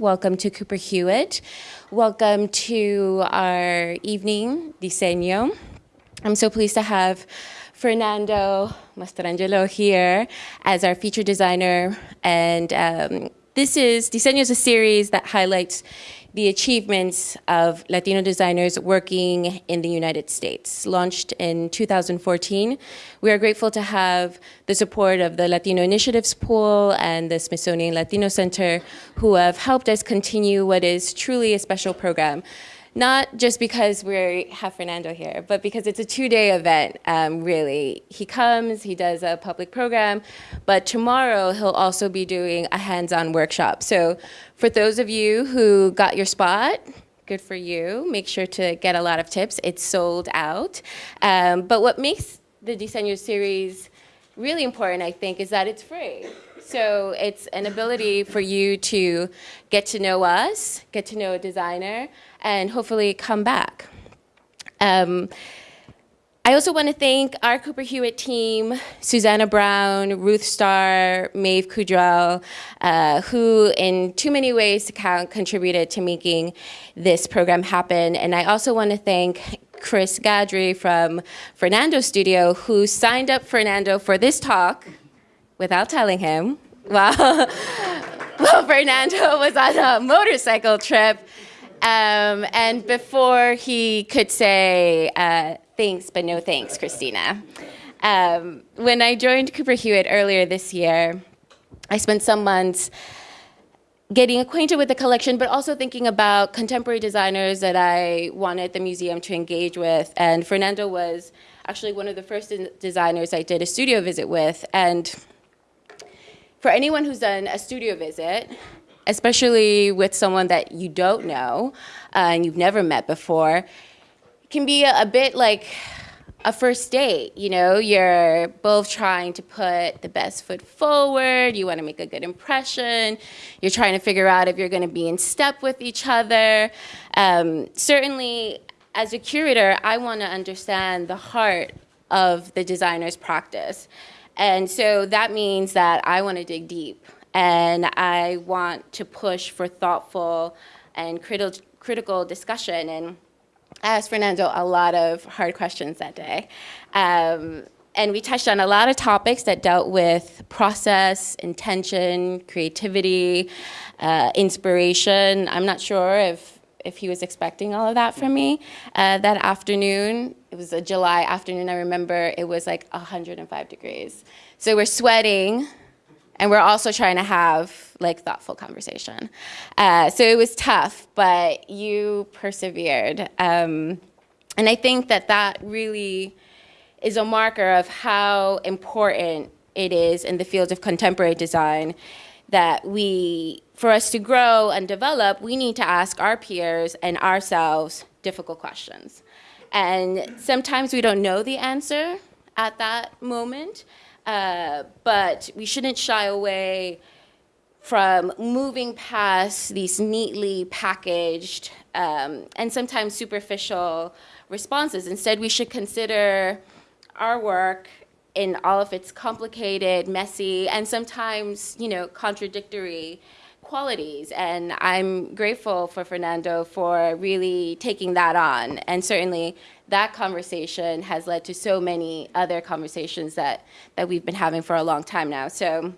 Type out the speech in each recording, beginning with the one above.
Welcome to Cooper Hewitt. Welcome to our evening diseño. I'm so pleased to have Fernando Mastrangelo here as our feature designer. And um, this is, Diseño is a series that highlights the achievements of Latino designers working in the United States. Launched in 2014, we are grateful to have the support of the Latino Initiatives Pool and the Smithsonian Latino Center, who have helped us continue what is truly a special program not just because we have Fernando here, but because it's a two-day event, um, really. He comes, he does a public program, but tomorrow he'll also be doing a hands-on workshop. So for those of you who got your spot, good for you. Make sure to get a lot of tips. It's sold out. Um, but what makes the Diseño series really important, I think, is that it's free. So it's an ability for you to get to know us, get to know a designer, and hopefully come back. Um, I also want to thank our Cooper Hewitt team, Susanna Brown, Ruth Starr, Maeve Kudrell, uh, who in too many ways contributed to making this program happen. And I also want to thank Chris Gadry from Fernando Studio, who signed up Fernando for this talk without telling him. Well, well Fernando was on a motorcycle trip um, and before he could say uh, thanks, but no thanks, Christina. Um, when I joined Cooper Hewitt earlier this year, I spent some months getting acquainted with the collection, but also thinking about contemporary designers that I wanted the museum to engage with. And Fernando was actually one of the first designers I did a studio visit with. And for anyone who's done a studio visit, especially with someone that you don't know uh, and you've never met before, can be a, a bit like a first date, you know, you're both trying to put the best foot forward, you want to make a good impression, you're trying to figure out if you're going to be in step with each other. Um, certainly, as a curator, I want to understand the heart of the designer's practice. And so that means that I want to dig deep and I want to push for thoughtful and criti critical discussion. And I asked Fernando a lot of hard questions that day. Um, and we touched on a lot of topics that dealt with process, intention, creativity, uh, inspiration. I'm not sure if, if he was expecting all of that from me. Uh, that afternoon, it was a July afternoon, I remember it was like 105 degrees. So we're sweating, and we're also trying to have like thoughtful conversation. Uh, so it was tough, but you persevered. Um, and I think that that really is a marker of how important it is in the field of contemporary design that we, for us to grow and develop, we need to ask our peers and ourselves difficult questions. And sometimes we don't know the answer at that moment, uh, but we shouldn't shy away from moving past these neatly packaged um, and sometimes superficial responses. Instead, we should consider our work in all of its complicated, messy, and sometimes, you know, contradictory qualities. And I'm grateful for Fernando for really taking that on. And certainly that conversation has led to so many other conversations that, that we've been having for a long time now. So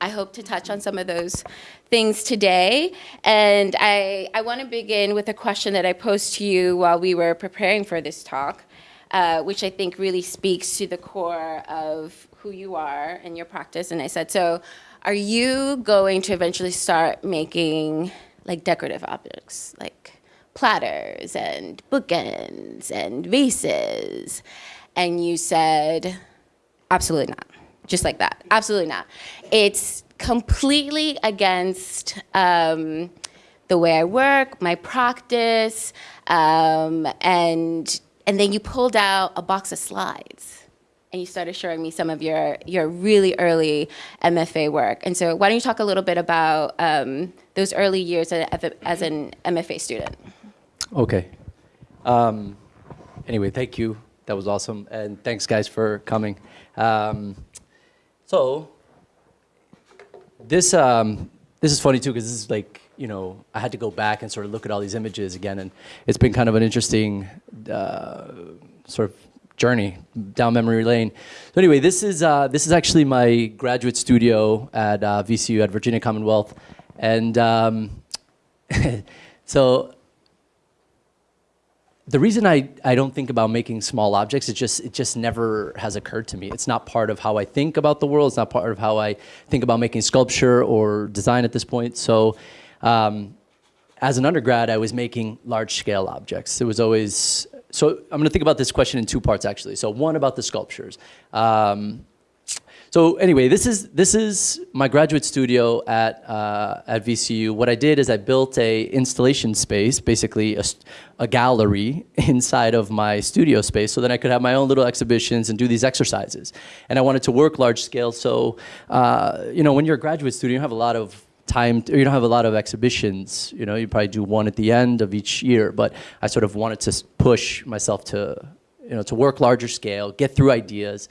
I hope to touch on some of those things today. And I, I want to begin with a question that I posed to you while we were preparing for this talk, uh, which I think really speaks to the core of who you are and your practice. And I said, so are you going to eventually start making like decorative objects, like platters and bookends and vases. And you said, absolutely not. Just like that. Absolutely not. It's completely against um, the way I work, my practice, um, and, and then you pulled out a box of slides and you started showing me some of your, your really early MFA work. And so why don't you talk a little bit about um, those early years as an MFA student? Okay. Um, anyway, thank you. That was awesome. And thanks, guys, for coming. Um, so this, um, this is funny, too, because this is like you know, I had to go back and sort of look at all these images again, and it's been kind of an interesting uh, sort of journey down memory lane. So anyway, this is uh, this is actually my graduate studio at uh, VCU at Virginia Commonwealth, and um, so the reason I, I don't think about making small objects, it just, it just never has occurred to me. It's not part of how I think about the world. It's not part of how I think about making sculpture or design at this point. So um, as an undergrad, I was making large scale objects. It was always, so I'm gonna think about this question in two parts actually. So one about the sculptures. Um, so anyway, this is this is my graduate studio at uh, at VCU. What I did is I built a installation space, basically a, a gallery inside of my studio space, so that I could have my own little exhibitions and do these exercises. And I wanted to work large scale. So uh, you know, when you're a graduate student, you have a lot of time, to, you don't have a lot of exhibitions. You know, you probably do one at the end of each year. But I sort of wanted to push myself to you know to work larger scale, get through ideas.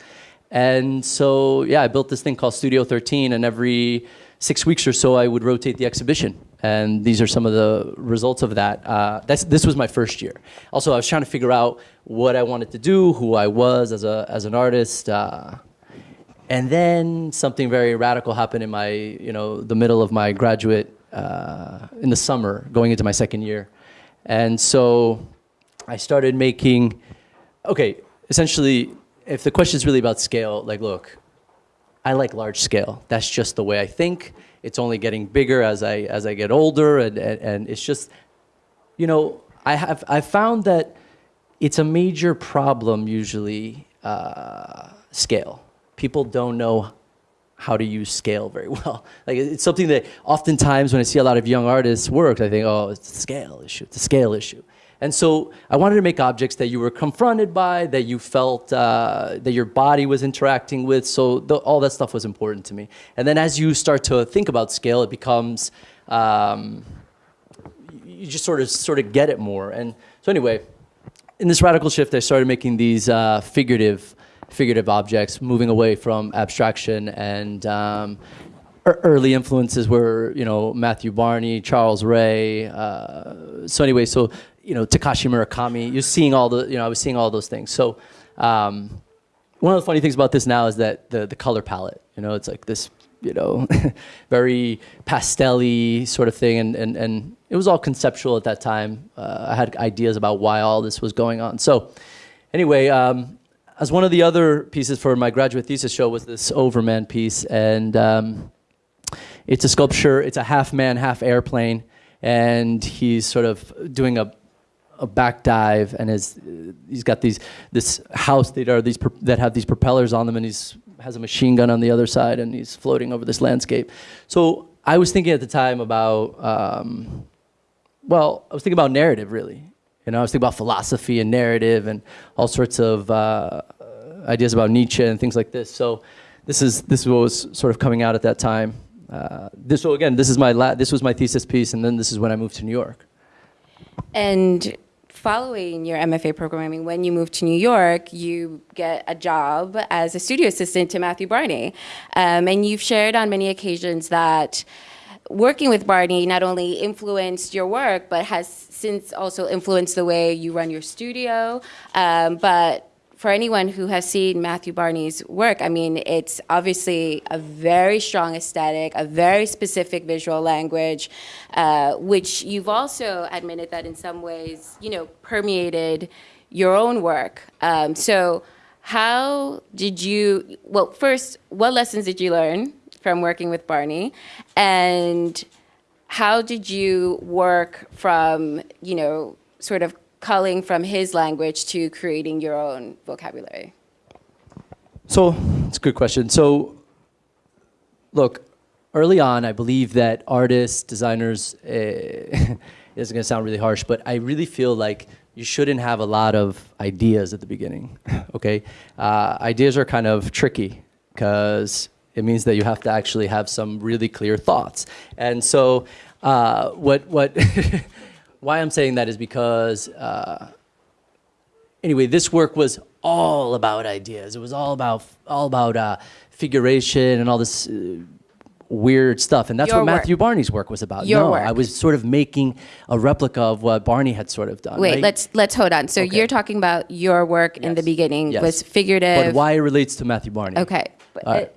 And so, yeah, I built this thing called Studio 13, and every six weeks or so, I would rotate the exhibition. And these are some of the results of that. Uh, this was my first year. Also, I was trying to figure out what I wanted to do, who I was as, a, as an artist. Uh, and then something very radical happened in my, you know, the middle of my graduate, uh, in the summer, going into my second year. And so I started making, okay, essentially if the question is really about scale, like, look, I like large scale. That's just the way I think. It's only getting bigger as I as I get older, and and, and it's just, you know, I have I found that it's a major problem usually uh, scale. People don't know how to use scale very well. Like it's something that oftentimes when I see a lot of young artists work, I think, oh, it's a scale issue. It's a scale issue. And so I wanted to make objects that you were confronted by, that you felt uh, that your body was interacting with. So the, all that stuff was important to me. And then as you start to think about scale, it becomes, um, you just sort of, sort of get it more. And so anyway, in this radical shift, I started making these uh, figurative, figurative objects, moving away from abstraction and um, early influences were, you know, Matthew Barney, Charles Ray. Uh, so anyway, so you know, Takashi Murakami. You're seeing all the, you know, I was seeing all those things. So um, one of the funny things about this now is that the, the color palette, you know, it's like this, you know, very pastelly sort of thing. And, and, and it was all conceptual at that time. Uh, I had ideas about why all this was going on. So anyway, um, as one of the other pieces for my graduate thesis show was this Overman piece. And um, it's a sculpture, it's a half man, half airplane. And he's sort of doing a a back dive and his, he's got these this house that are these that have these propellers on them and he's has a machine gun on the other side and he's floating over this landscape. So I was thinking at the time about um, well, I was thinking about narrative really. You know, I was thinking about philosophy and narrative and all sorts of uh, ideas about Nietzsche and things like this. So this is this is what was sort of coming out at that time. Uh, this so again, this is my this was my thesis piece, and then this is when I moved to New York. And following your MFA programming, when you move to New York, you get a job as a studio assistant to Matthew Barney. Um, and you've shared on many occasions that working with Barney not only influenced your work, but has since also influenced the way you run your studio. Um, but for anyone who has seen Matthew Barney's work, I mean, it's obviously a very strong aesthetic, a very specific visual language, uh, which you've also admitted that in some ways, you know, permeated your own work. Um, so how did you, well, first, what lessons did you learn from working with Barney? And how did you work from, you know, sort of culling from his language to creating your own vocabulary? So it's a good question. So look, early on, I believe that artists, designers, uh, it's going to sound really harsh, but I really feel like you shouldn't have a lot of ideas at the beginning, okay? Uh, ideas are kind of tricky because it means that you have to actually have some really clear thoughts. And so uh, what, what why I'm saying that is because, uh, anyway, this work was all about ideas. It was all about all about uh, figuration and all this uh, weird stuff. And that's Your what work. Matthew Barney's work was about. Your no, work. I was sort of making a replica of what Barney had sort of done. Wait, right? let's let's hold on. So Okay. you're talking about your work in the beginning Yes. was figurative. But why it relates to Matthew Barney. Okay. But All right. it-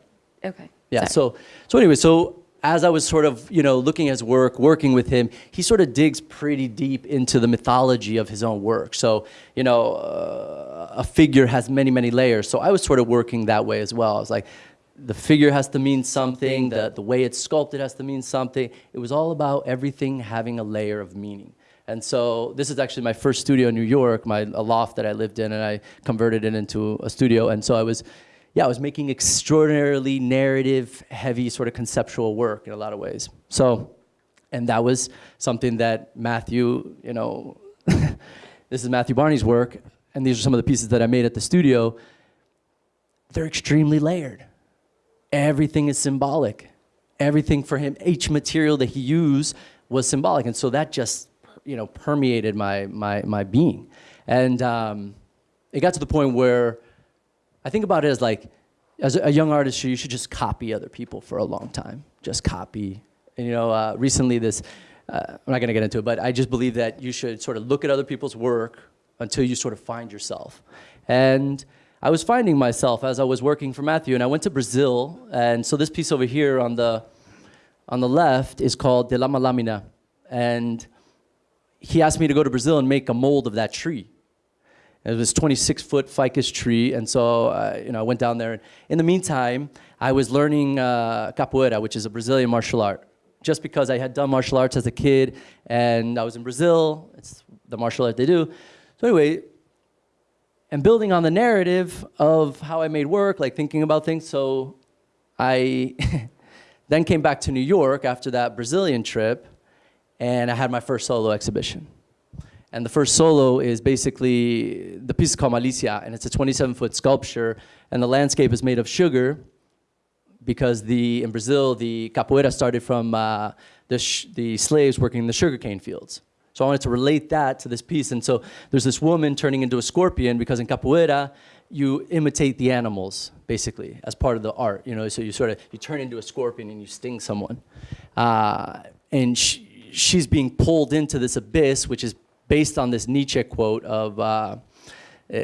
okay. Yeah. Sorry. So so anyway, so as I was sort of you know looking at his work, working with him, he sort of digs pretty deep into the mythology of his own work. So you know, uh, a figure has many many layers. So I was sort of working that way as well. I was like. The figure has to mean something. The, the way it's sculpted has to mean something. It was all about everything having a layer of meaning. And so this is actually my first studio in New York, my a loft that I lived in, and I converted it into a studio. And so I was, yeah, I was making extraordinarily narrative, heavy, sort of conceptual work in a lot of ways. So, and that was something that Matthew, you know, this is Matthew Barney's work, and these are some of the pieces that I made at the studio. They're extremely layered. Everything is symbolic. Everything for him, each material that he used was symbolic, and so that just, you know, permeated my my my being, and um, it got to the point where I think about it as like, as a, young artist, you should just copy other people for a long time. Just copy. And, you know, uh, recently this, uh, I'm not to get into it, but I just believe that you should sort of look at other people's work until you sort of find yourself. And I was finding myself as I was working for Matthew, and I went to Brazil. And so this piece over here on the, on the left is called De Lama Lamina. And he asked me to go to Brazil and make a mold of that tree. It was 26 foot ficus tree, and so uh, you know I went down there. And in the meantime, I was learning uh, capoeira, which is a Brazilian martial art, just because I had done martial arts as a kid, and I was in Brazil. It's the martial art they do. So anyway, and building on the narrative of how I made work, like thinking about things. So I then came back to New York after that Brazilian trip, and I had my first solo exhibition. And the first solo is basically, the piece is called Malicia, and it's a 27 foot sculpture, and the landscape is made of sugar because the, in Brazil, the capoeira started from uh, the, the slaves working in the sugarcane fields. So I wanted to relate that to this piece. And so there's this woman turning into a scorpion because in capoeira, you imitate the animals, basically, as part of the art. You know, so you sort of, you turn into a scorpion and you sting someone. Uh, and sh- she's being pulled into this abyss, which is based on this Nietzsche quote of uh, uh,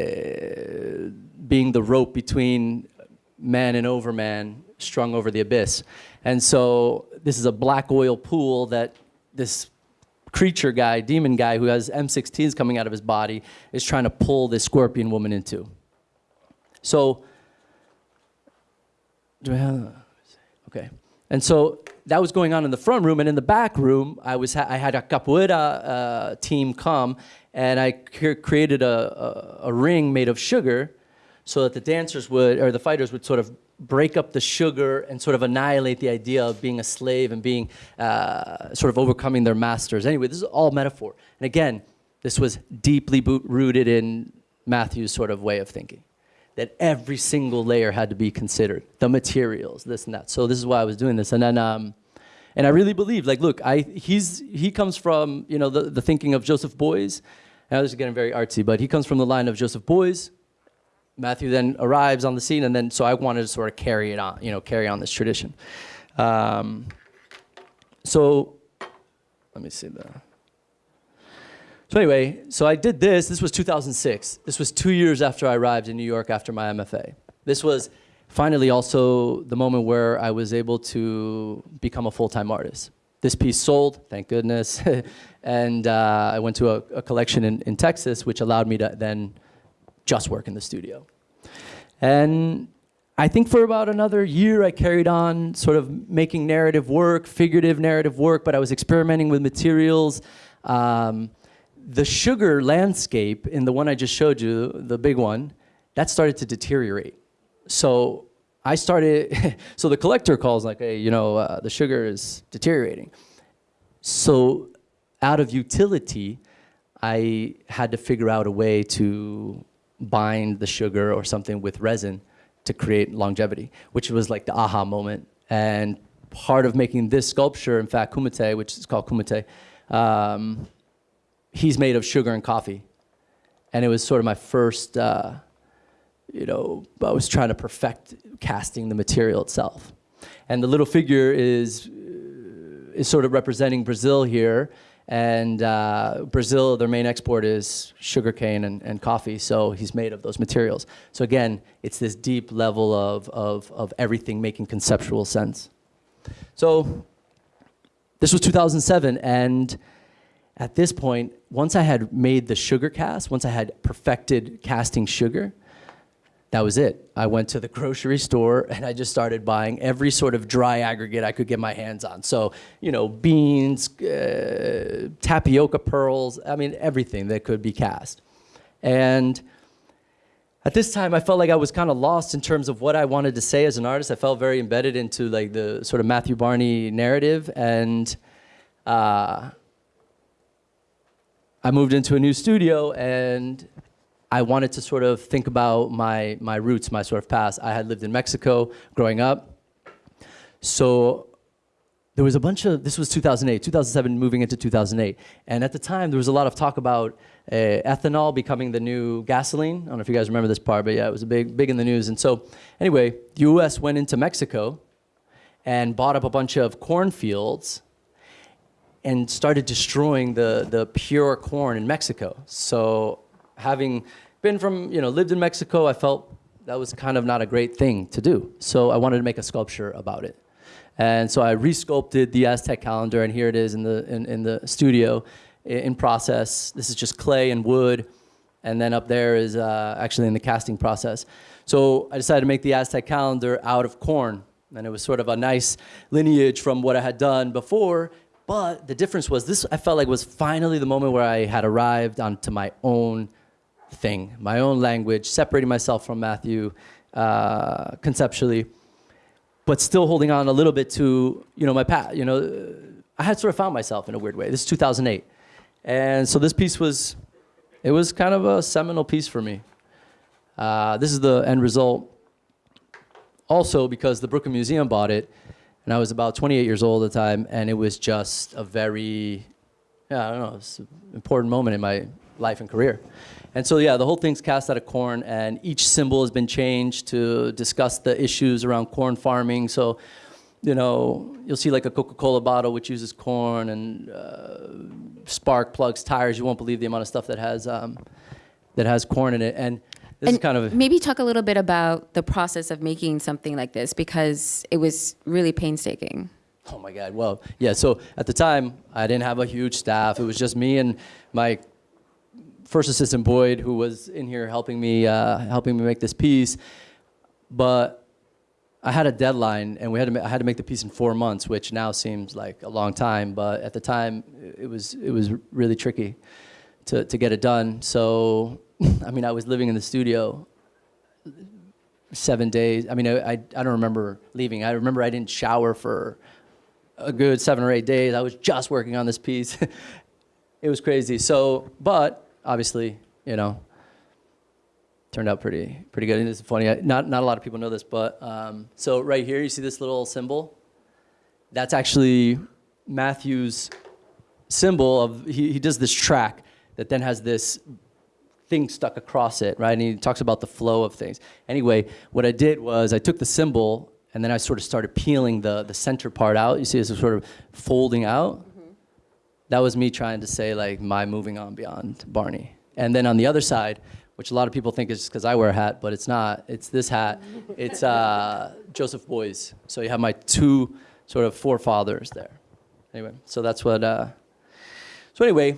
being the rope between man and overman strung over the abyss. And so this is a black oil pool that this creature guy, demon guy who has M16s coming out of his body is trying to pull this scorpion woman into. So, do I have, okay. And so that was going on in the front room, and in the back room, I was I had a capoeira uh, team come, and I cre- created a, a, a ring made of sugar, so that the dancers would or the fighters would sort of break up the sugar and sort of annihilate the idea of being a slave and being uh, sort of overcoming their masters. Anyway, this is all metaphor, and again, this was deeply rooted in Matthew's sort of way of thinking that every single layer had to be considered. The materials this and that. So this is why i was doing this. And then um, and i really believe, like look i he's he comes from you know the, the thinking of joseph Beuys Now this is getting very artsy but he comes from the line of joseph Beuys matthew then arrives on the scene and then so i wanted to sort of carry it on you know carry on this tradition. Um, so let me see the so anyway, so I did this. This was 2006. This was two years after I arrived in New York after my MFA. This was finally also the moment where I was able to become a full-time artist. This piece sold, thank goodness, and uh, I went to a, a collection in, in Texas, which allowed me to then just work in the studio. And I think for about another year, I carried on sort of making narrative work, figurative narrative work, but I was experimenting with materials. Um, the sugar landscape in the one I just showed you, the big one, that started to deteriorate. So I started, so the collector calls like, hey, you know, uh, the sugar is deteriorating. So out of utility, I had to figure out a way to bind the sugar or something with resin to create longevity, which was like the aha moment. And part of making this sculpture, in fact, kumite, which is called kumite, um, he's made of sugar and coffee. And it was sort of my first, uh, you know, I was trying to perfect casting the material itself. And the little figure is, is sort of representing Brazil here. And uh, Brazil, their main export is sugarcane and, and coffee, so he's made of those materials. So again, it's this deep level of, of, of everything making conceptual sense. So this was 2007, and at this point, once I had made the sugar cast, once I had perfected casting sugar, that was it. I went to the grocery store and I just started buying every sort of dry aggregate I could get my hands on. So, you know, beans, uh, tapioca pearls, I mean, everything that could be cast. And at this time, I felt like I was kind of lost in terms of what I wanted to say as an artist. I felt very embedded into like the sort of Matthew Barney narrative. And uh, I moved into a new studio and I wanted to sort of think about my, my roots, my sort of past. I had lived in Mexico growing up. So there was a bunch of, this was 2008, 2007 moving into 2008. And at the time, there was a lot of talk about uh, ethanol becoming the new gasoline. I don't know if you guys remember this part, but yeah, it was a big, big in the news. And so anyway, the US went into Mexico and bought up a bunch of cornfields and started destroying the, the pure corn in Mexico. So having been from, you know, lived in Mexico, I felt that was kind of not a great thing to do. So I wanted to make a sculpture about it. And so I resculpted the Aztec calendar, and here it is in the, in, in the studio in process. This is just clay and wood, and then up there is uh, actually in the casting process. So I decided to make the Aztec calendar out of corn, and it was sort of a nice lineage from what I had done before, but the difference was this, I felt like was finally the moment where I had arrived onto my own thing, my own language, separating myself from Matthew uh, conceptually, but still holding on a little bit to, you know, my path. You know, I had sort of found myself in a weird way. This is 2008. And so this piece was, it was kind of a seminal piece for me. Uh, this is the end result. Also because the Brooklyn Museum bought it, and I was about 28 years old at the time, and it was just a very, yeah, I don't know, an important moment in my life and career. And so, yeah, the whole thing's cast out of corn, and each symbol has been changed to discuss the issues around corn farming. So, you know, you'll see like a Coca-Cola bottle which uses corn and uh, spark plugs, tires. You won't believe the amount of stuff that has um, that has corn in it. And this and is kind of maybe talk a little bit about the process of making something like this because it was really painstaking. Oh my God. Well, yeah. So at the time, I didn't have a huge staff. It was just me and my first assistant Boyd, who was in here helping me, uh, helping me make this piece. But I had a deadline, and we had to. I had to make the piece in four months, which now seems like a long time. But at the time, it was it was really tricky to to get it done. So, I mean, I was living in the studio seven days. I mean, I, I, don't remember leaving. I remember I didn't shower for a good seven or eight days. I was just working on this piece. it was crazy. So, but obviously, you know, turned out pretty pretty good. And it's funny, I, not not a lot of people know this, but um, so right here, you see this little symbol. That's actually Matthew's symbol of he, he does this track that then has this thing stuck across it, right? And he talks about the flow of things. Anyway, what I did was I took the symbol and then I sort of started peeling the the center part out. You see, it's sort of folding out that was me trying to say like my moving on beyond Barney. And then on the other side, which a lot of people think is because I wear a hat, but it's not. It's this hat. It's uh, Joseph Beuys. So you have my two sort of forefathers there. Anyway, so that's what. Uh, so anyway,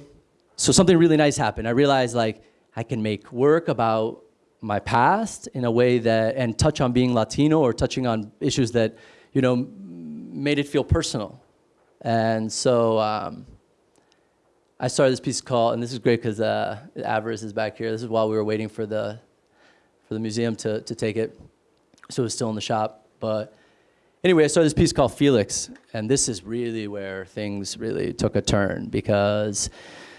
so something really nice happened. I realized like I can make work about my past in a way that and touch on being Latino or touching on issues that you know made it feel personal. And so. Um, I started this piece called, and this is great because uh, Avarice is back here. This is while we were waiting for the, for the museum to, to take it. So it was still in the shop. But anyway, I started this piece called Felix. And this is really where things really took a turn because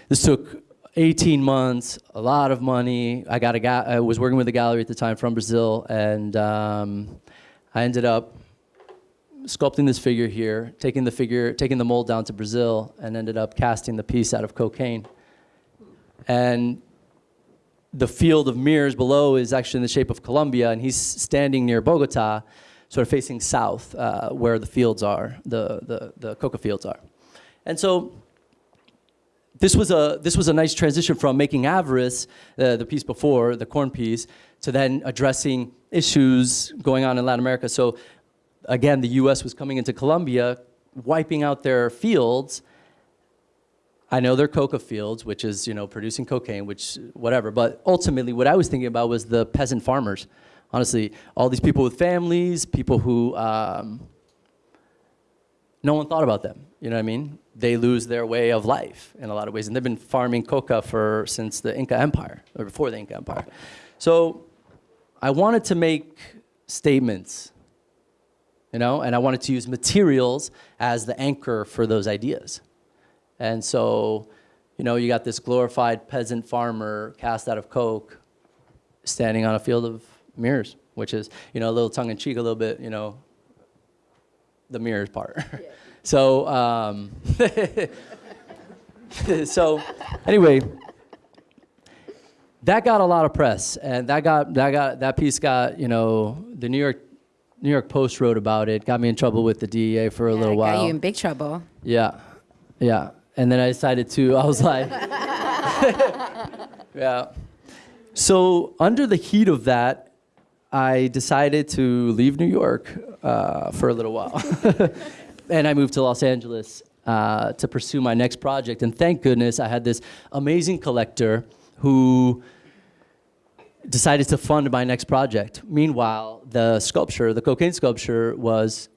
this took 18 months, a lot of money. I, got a guy, I was working with a gallery at the time from Brazil. And um, I ended up sculpting this figure here, taking the figure, taking the mold down to Brazil, and ended up casting the piece out of cocaine. And the field of mirrors below is actually in the shape of Colombia, and he's standing near Bogota. sort of facing south, uh, where the fields are, the, the, the coca fields are. And so this was a this was a nice transition from making avarice, uh, the piece before the corn piece, to then addressing issues going on in Latin America. So again, the U.S. was coming into Colombia, wiping out their fields. I know they're coca fields, which is you know producing cocaine, which whatever. But ultimately, what I was thinking about was the peasant farmers. Honestly, all these people with families, people who um, no one thought about them. You know what I mean? They lose their way of life in a lot of ways, and they've been farming coca for since the Inca Empire or before the Inca Empire. So I wanted to make statements, you know, and I wanted to use materials as the anchor for those ideas. And so, you know, you got this glorified peasant farmer cast out of coke standing on a field of mirrors, which is, you know, a little tongue in cheek, a little bit, you know, the mirrors part. So, um, so anyway, that got a lot of press, and that got that got that piece got you know the New York New York Post wrote about it, got me in trouble with the DEA for a yeah, little while. Got you in big trouble. Yeah, yeah, and then I decided to. I was like, yeah. So under the heat of that, I decided to leave New York uh, for a little while, and I moved to Los Angeles uh, to pursue my next project. And thank goodness I had this amazing collector who decided to fund my next project. Meanwhile, the sculpture, the cocaine sculpture, was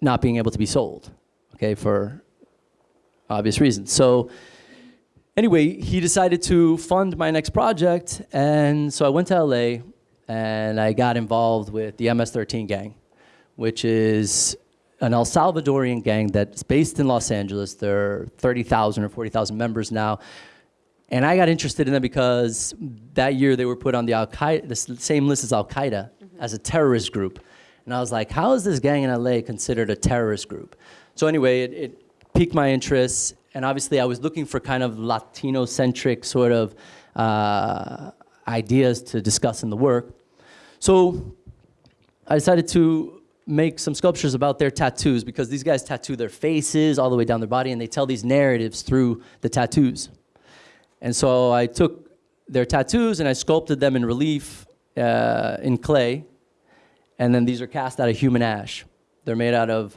not being able to be sold, okay, for obvious reasons. So anyway, he decided to fund my next project, and so I went to LA and I got involved with the MS-13 gang, which is an El Salvadorian gang that's based in Los Angeles. There are 30,000 or 40,000 members now. And I got interested in them because that year they were put on the Al Qaeda, the same list as Al Qaeda, mm -hmm. as a terrorist group. And I was like, how is this gang in LA considered a terrorist group? So anyway, it, it piqued my interest. And obviously I was looking for kind of Latino-centric sort of uh, ideas to discuss in the work. So I decided to make some sculptures about their tattoos because these guys tattoo their faces all the way down their body and they tell these narratives through the tattoos. And so I took their tattoos and I sculpted them in relief uh, in clay. And then these are cast out of human ash. They're made out of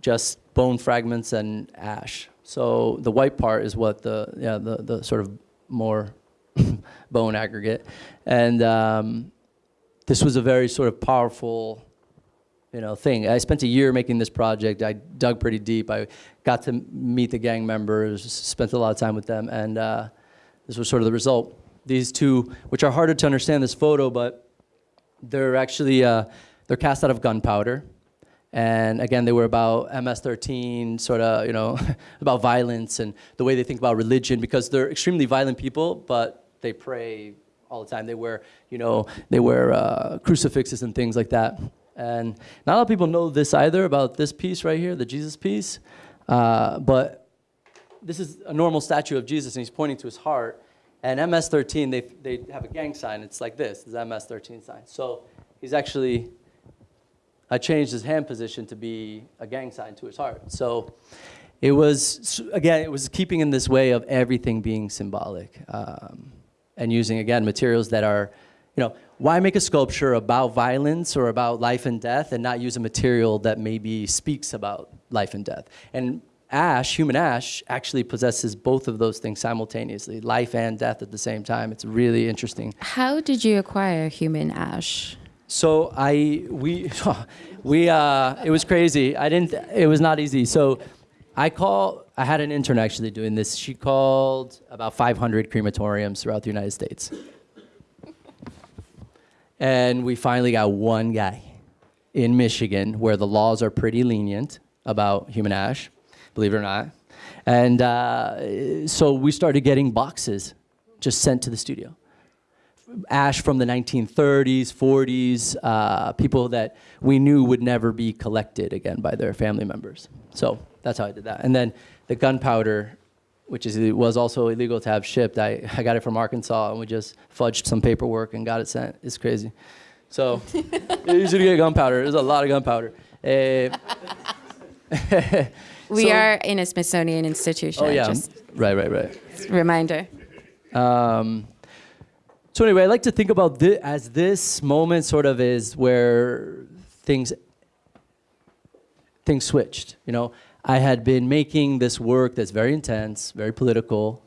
just bone fragments and ash. So the white part is what the, yeah, the, the sort of more bone aggregate. And um, this was a very sort of powerful you know, thing. I spent a year making this project. I dug pretty deep. I got to meet the gang members, spent a lot of time with them, and uh, this was sort of the result. These two, which are harder to understand this photo, but they're actually, uh, they're cast out of gunpowder. And again, they were about MS-13, sort of, you know, about violence and the way they think about religion because they're extremely violent people, but they pray all the time. They wear, you know, they wear uh, crucifixes and things like that. And not a lot of people know this either about this piece right here, the Jesus piece. Uh, but this is a normal statue of Jesus, and he's pointing to his heart. And MS-13, they, they have a gang sign. It's like this, this MS-13 sign. So he's actually, I changed his hand position to be a gang sign to his heart. So it was, again, it was keeping in this way of everything being symbolic um, and using, again, materials that are, you know, why make a sculpture about violence or about life and death and not use a material that maybe speaks about life and death? And ash, human ash, actually possesses both of those things simultaneously, life and death at the same time. It's really interesting. How did you acquire human ash? So I, we, we, uh, it was crazy. I didn't, it was not easy. So I call, I had an intern actually doing this. She called about 500 crematoriums throughout the United States. And we finally got one guy in Michigan where the laws are pretty lenient about human ash believe it or not. And uh, so we started getting boxes just sent to the studio. Ash from the 1930s, 40s, uh, people that we knew would never be collected again by their family members. So that's how I did that. And then the gunpowder, which is, was also illegal to have shipped, I, I got it from Arkansas and we just fudged some paperwork and got it sent. It's crazy. So easy to get gunpowder. There's a lot of gunpowder. Uh, We So- are in a Smithsonian institution. oh yeah, Just right, right, right. reminder. Um, so anyway, I like to think about this as this moment sort of is where things things switched. You know, I had been making this work that's very intense, very political,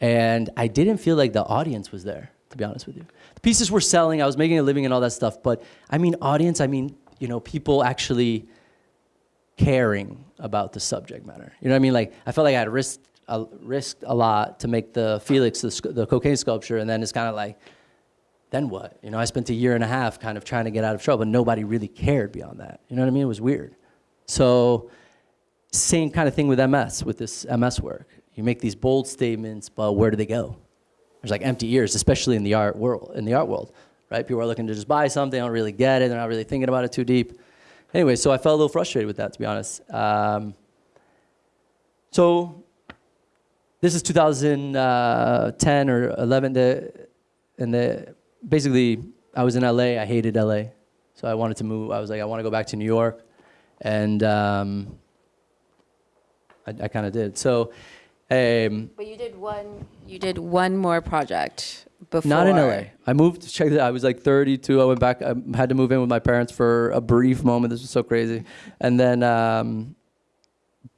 and I didn't feel like the audience was there. To be honest with you, the pieces were selling. I was making a living and all that stuff, but I mean, audience. I mean, you know, people actually caring about the subject matter. You know what I mean? Like I felt like I had risked a, risked a lot to make the Felix the, the cocaine sculpture, and then it's kind of like, then what? You know, I spent a year and a half kind of trying to get out of trouble, and nobody really cared beyond that. You know what I mean? It was weird. So, same kind of thing with MS, with this MS work. You make these bold statements, but where do they go? There's like empty ears, especially in the art world. In the art world, right? People are looking to just buy something, they don't really get it, they're not really thinking about it too deep. Anyway, so I felt a little frustrated with that, to be honest. Um, so this is 2010 or 11, the, and the, basically I was in LA, I hated LA. So I wanted to move, I was like, I want to go back to New York. And um, I, I kind of did. So um, But you did one. You did one more project before. not in LA. I moved, check that, I was like 32. I went back, I had to move in with my parents for a brief moment. This was so crazy. And then, um,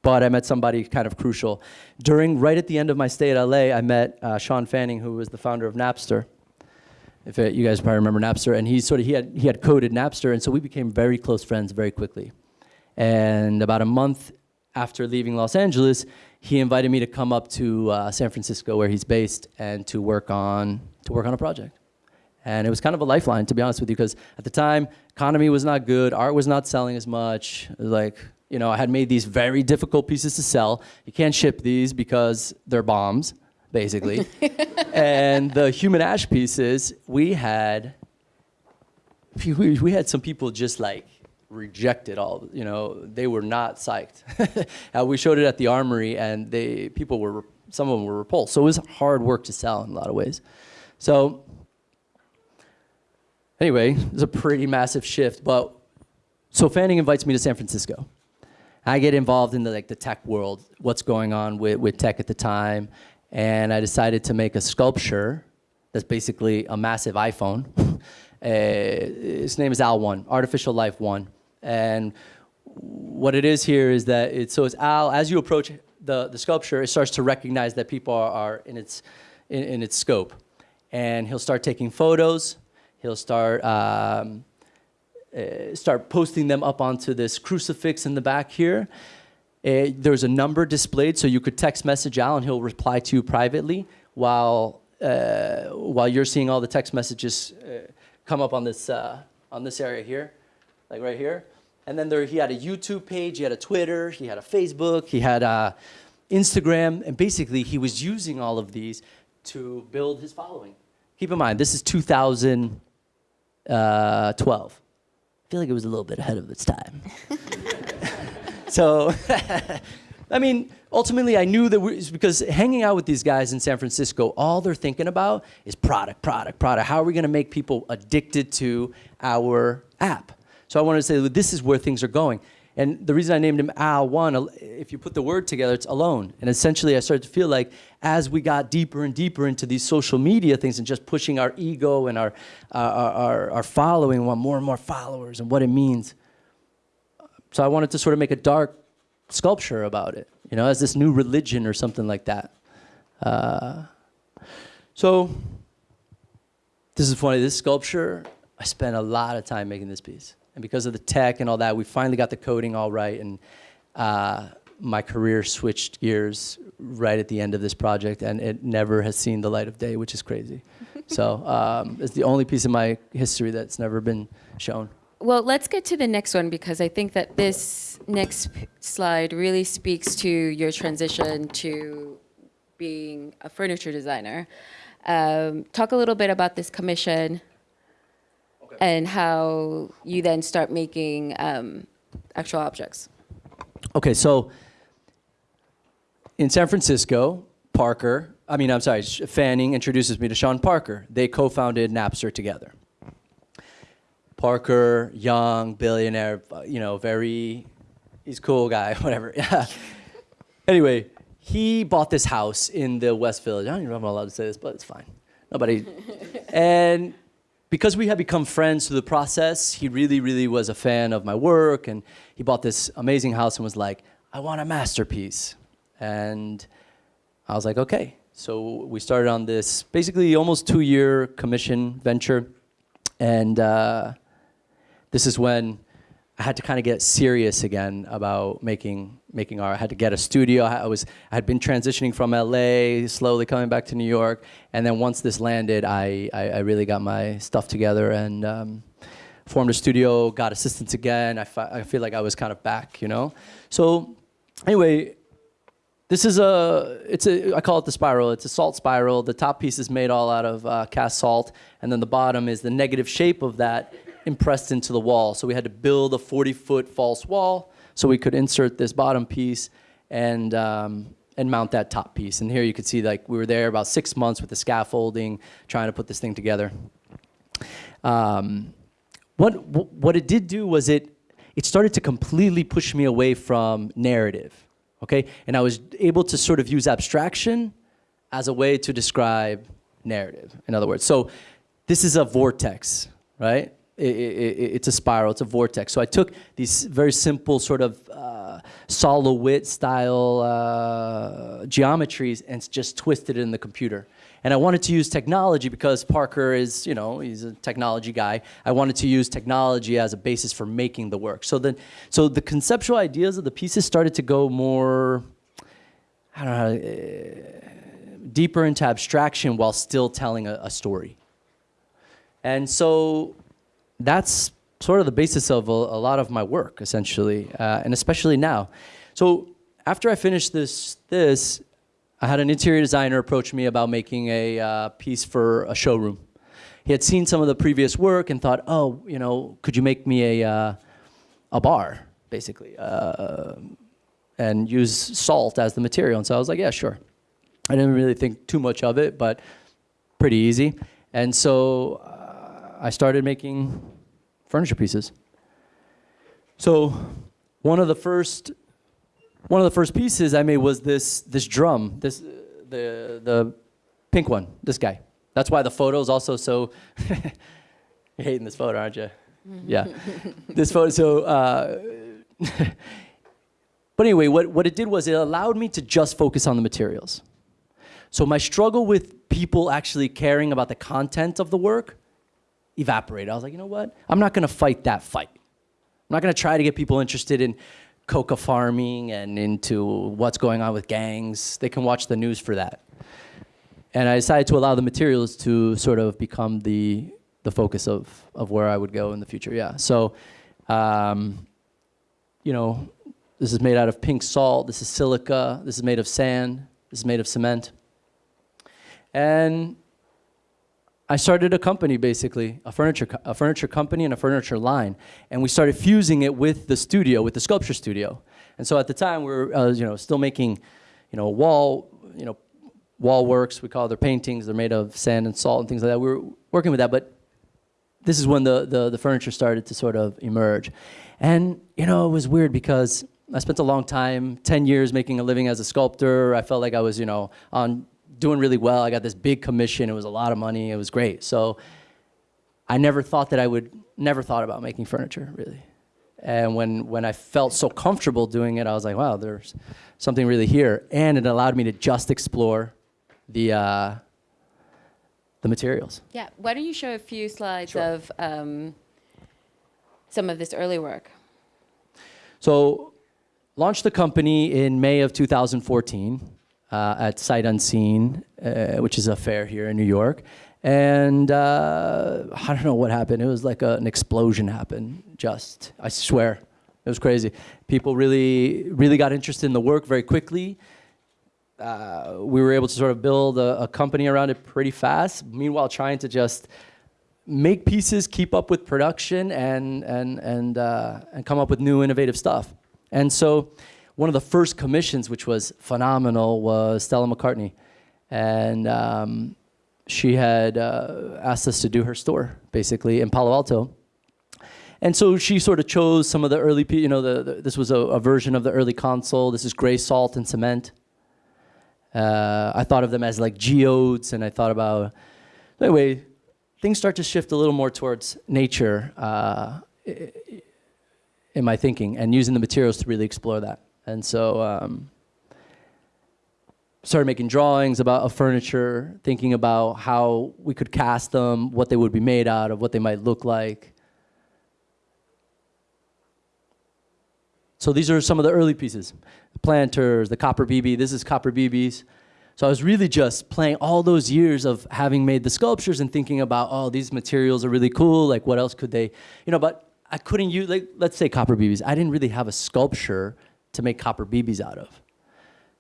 but I met somebody kind of crucial. During, right at the end of my stay at LA, I met uh, Shawn Fanning, who was the founder of Napster. If it, you guys probably remember Napster, and he sort of he had he had coded Napster, and so we became very close friends very quickly. And about a month after leaving Los Angeles, he invited me to come up to uh, San Francisco, where he's based, and to work on to work on a project. And it was kind of a lifeline, to be honest with you, because at the time, economy was not good, art was not selling as much. Like, you know, I had made these very difficult pieces to sell. You can't ship these because they're bombs, basically. and the human ash pieces, we had, we, we had some people just like rejected all, you know, they were not psyched. uh, we showed it at the armory and they, people were, some of them were repulsed. So it was hard work to sell in a lot of ways. So anyway, it was a pretty massive shift. But so Fanning invites me to San Francisco. I get involved in the like the tech world, what's going on with, with tech at the time, and I decided to make a sculpture that's basically a massive iPhone. uh, his name is Al One, Artificial Life One, and what it is here is that it's so it's Al. As you approach the the sculpture, it starts to recognize that people are, are in its in, in its scope, and he'll start taking photos. He'll start. Um, uh, start posting them up onto this crucifix in the back here. Uh, there's a number displayed, so you could text message Al and he'll reply to you privately while uh, while you're seeing all the text messages come up on this uh, on this area here, like right here. And then there, he had a YouTube page, he had a Twitter, he had a Facebook, he had a Instagram, and basically he was using all of these to build his following. Keep in mind, this is 2012. Uh, I feel like it was a little bit ahead of its time. so, I mean, ultimately, I knew that we, because hanging out with these guys in San Francisco, all they're thinking about is product, product, product. How are we going to make people addicted to our app? So I wanted to say this is where things are going. And the reason I named him Al One, if you put the word together, it's alone. And essentially, I started to feel like as we got deeper and deeper into these social media things and just pushing our ego and our, our, our, our following, want more and more followers and what it means. So I wanted to sort of make a dark sculpture about it, you know, as this new religion or something like that. Uh, so this is funny. This sculpture, I spent a lot of time making this piece. And because of the tech and all that, we finally got the coding all right. And uh, my career switched gears right at the end of this project, and it never has seen the light of day, which is crazy. so um, it's the only piece of my history that's never been shown. Well, let's get to the next one because I think that this next slide really speaks to your transition to being a furniture designer. Um, talk a little bit about this commission and how you then start making um, actual objects. Okay, so in San Francisco, Parker, I mean, I'm sorry, Fanning introduces me to Sean Parker. They co founded Napster together. Parker, young, billionaire, uh, you know, very, he's cool guy, whatever. Yeah. anyway, he bought this house in the West Village. I don't even know if I'm allowed to say this, but it's fine. Nobody. and because we had become friends through the process, he really, really was a fan of my work. And he bought this amazing house and was like, I want a masterpiece. And I was like, okay. So we started on this basically almost two year commission venture. And uh, this is when I had to kind of get serious again about making making art. I had to get a studio. I was I had been transitioning from LA, slowly coming back to New York, and then once this landed, I I, I really got my stuff together and um, formed a studio. Got assistants again. I, I feel like I was kind of back, you know. So anyway, this is a, it's a, I call it the spiral. It's a salt spiral. The top piece is made all out of uh, cast salt, and then the bottom is the negative shape of that impressed into the wall. So we had to build a 40 foot false wall so we could insert this bottom piece and, um, and mount that top piece. And here you can see like we were there about six months with the scaffolding, trying to put this thing together. Um, what, what it did do was it, it started to completely push me away from narrative, okay? And I was able to sort of use abstraction as a way to describe narrative, in other words. So this is a vortex, right? It, it, it's a spiral, it's a vortex. So I took these very simple sort of uh, Sol LeWitt style uh, geometries and just twisted it in the computer. And I wanted to use technology because Parker is, you know, he's a technology guy. I wanted to use technology as a basis for making the work. So then, so the conceptual ideas of the pieces started to go more, I don't know, uh, deeper into abstraction while still telling a, a story. And so that's sort of the basis of a, a lot of my work, essentially, uh, and especially now. So after I finished this, this, I had an interior designer approach me about making a uh, piece for a showroom. He had seen some of the previous work and thought, oh, you know, could you make me a, uh, a bar, basically, uh, and use salt as the material? And so I was like, yeah, sure. I didn't really think too much of it, but pretty easy. And so I started making furniture pieces. So one of the first one of the first pieces I made was this this drum, this the the pink one, this guy. That's why the photo is also so. You're hating this photo, aren't you? yeah, this photo. So, uh, but anyway, what what it did was it allowed me to just focus on the materials. So my struggle with people actually caring about the content of the work evaporated. I was like, you know what? I'm not going to fight that fight. I'm not going to try to get people interested in coca farming and into what's going on with gangs. They can watch the news for that. And I decided to allow the materials to sort of become the, the focus of, of where I would go in the future, yeah. So, um, you know, this is made out of pink salt, this is silica, this is made of sand, this is made of cement. And I started a company basically, a furniture, a furniture company and a furniture line. And we started fusing it with the studio, with the sculpture studio. And so at the time we were, uh, you know, still making, you know, wall, you know, wall works, we call their paintings, they're made of sand and salt and things like that. We were working with that, but this is when the, the, the furniture started to sort of emerge. And, you know, it was weird because I spent a long time, 10 years making a living as a sculptor. I felt like I was, you know, on doing really well. I got this big commission. It was a lot of money. It was great. So I never thought that I would, never thought about making furniture, really. And when, when I felt so comfortable doing it, I was like, wow, there's something really here. And it allowed me to just explore the, uh, the materials. Yeah, why don't you show a few slides Sure. of um, some of this early work? So launched the company in May of 2014 uh, at Sight Unseen, uh, which is a fair here in New York. And uh, I don't know what happened. It was like a, an explosion happened. Just, I swear, it was crazy. People really, really got interested in the work very quickly. Uh, we were able to sort of build a, a company around it pretty fast. Meanwhile, trying to just make pieces, keep up with production, and and and uh, and come up with new innovative stuff. And so one of the first commissions, which was phenomenal, was Stella McCartney. And um, she had uh, asked us to do her store, basically, in Palo Alto And so she sort of chose some of the early, you know, the, the, this was a, a version of the early console. This is gray salt and cement. Uh, I thought of them as like geodes, and I thought about, anyway, things start to shift a little more towards nature uh, in my thinking and using the materials to really explore that. And so, um, started making drawings about a furniture, thinking about how we could cast them, what they would be made out of, what they might look like. So these are some of the early pieces. The planters, the copper BB, this is copper BBs. So I was really just playing all those years of having made the sculptures and thinking about, oh, these materials are really cool, like what else could they, you know, but I couldn't use, like, let's say copper BBs. I didn't really have a sculpture to make copper BBs out of.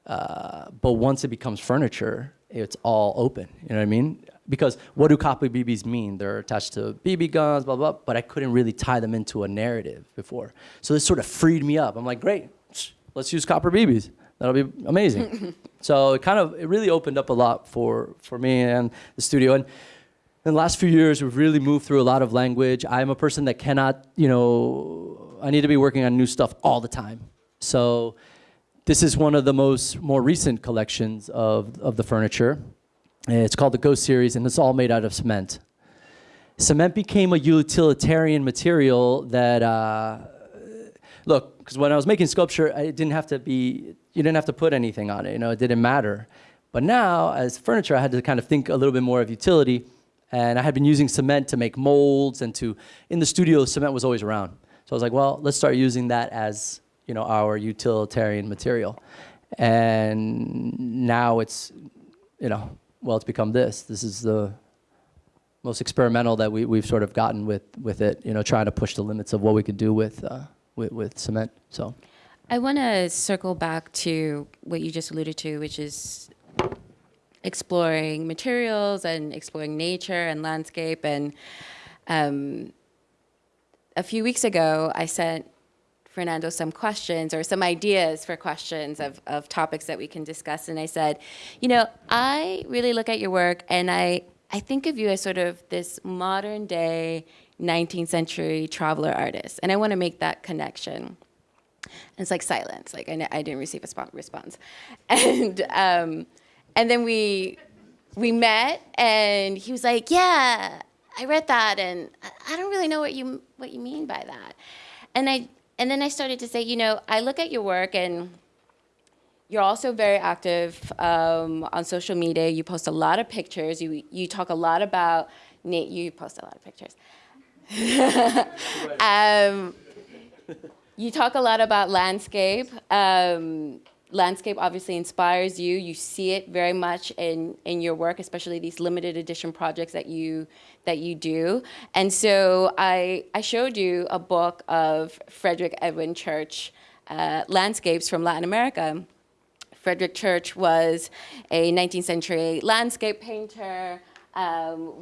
Uh, but once it becomes furniture, it's all open. You know what I mean? Because what do copper BBs mean? They're attached to BB guns, blah, blah, but I couldn't really tie them into a narrative before. So this sort of freed me up. I'm like, great, let's use copper BBs. That'll be amazing. so it kind of, it really opened up a lot for, for me and the studio. And in the last few years, we've really moved through a lot of language. I'm a person that cannot, you know, I need to be working on new stuff all the time. So this is one of the most more recent collections of, of the furniture. It's called the Ghost series, and it's all made out of cement. Cement became a utilitarian material that, uh, look, because when I was making sculpture, it didn't have to be, you didn't have to put anything on it, you know, it didn't matter. But now, as furniture, I had to kind of think a little bit more of utility, and I had been using cement to make molds and to, in the studio, cement was always around. So I was like, well, let's start using that as you know, our utilitarian material. And now it's, you know, well, it's become this. This is the most experimental that we, we've sort of gotten with, with it, you know, trying to push the limits of what we could do with, uh, with, with cement, so. I want to circle back to what you just alluded to, which is exploring materials and exploring nature and landscape. And um, a few weeks ago, I sent Fernando some questions or some ideas for questions of, of topics that we can discuss. And I said, you know, I really look at your work and I, I think of you as sort of this modern day 19th century traveler artist. And I want to make that connection. And it's like silence, like I, I didn't receive a response. And, um, and then we, we met and he was like, yeah, I read that and I don't really know what you, what you mean by that. And I, and then I started to say, you know, I look at your work and you're also very active um, on social media. You post a lot of pictures. You, you talk a lot about, Nate, you post a lot of pictures. um, you talk a lot about landscape. Um, landscape obviously inspires you. You see it very much in, in your work, especially these limited edition projects that you, that you do. And so I, I showed you a book of Frederick Edwin Church uh, landscapes from Latin America. Frederick Church was a 19th century landscape painter, um,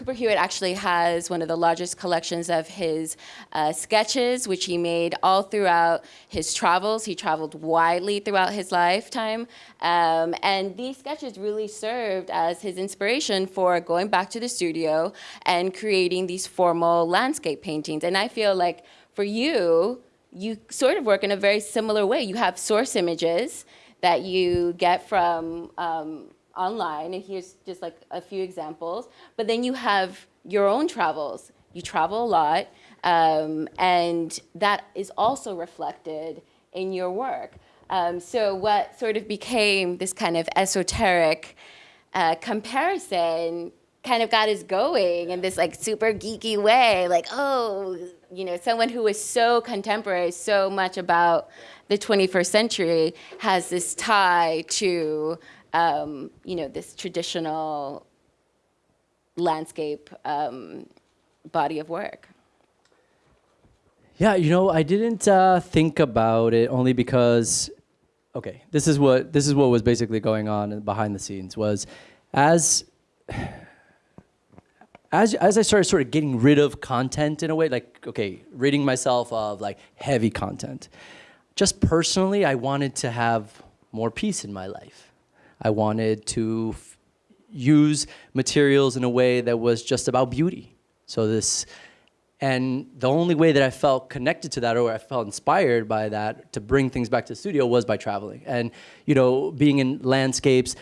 Cooper Hewitt actually has one of the largest collections of his uh, sketches, which he made all throughout his travels. He traveled widely throughout his lifetime. Um, and these sketches really served as his inspiration for going back to the studio and creating these formal landscape paintings. And I feel like for you, you sort of work in a very similar way. You have source images that you get from um, online, and here's just like a few examples. But then you have your own travels. You travel a lot, um, and that is also reflected in your work. Um, so what sort of became this kind of esoteric uh, comparison kind of got us going in this like super geeky way, like, oh, you know, someone who is so contemporary, so much about the 21st century has this tie to um, you know, this traditional landscape um, body of work? Yeah, you know, I didn't uh, think about it only because, okay, this is what this is what was basically going on behind the scenes was, as as as I started sort of getting rid of content in a way, like okay, ridding myself of like heavy content. Just personally, I wanted to have more peace in my life. I wanted to use materials in a way that was just about beauty. So this And the only way that I felt connected to that or I felt inspired by that to bring things back to the studio was by traveling. And, you know, being in landscapes,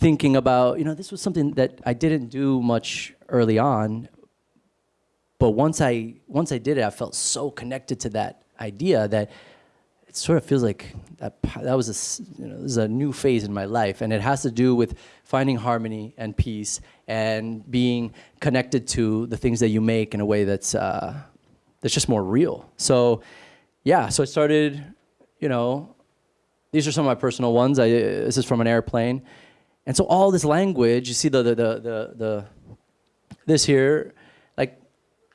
thinking about, you know, this was something that I didn't do much early on. But once I once I did it, I felt so connected to that idea that it sort of feels like that, that was a, you know, is a new phase in my life. And it has to do with finding harmony and peace and being connected to the things that you make in a way that's, uh, that's just more real. So yeah, so I started, you know, these are some of my personal ones. I, this is from an airplane. And so all this language, you see the, the, the, the, the this here, like,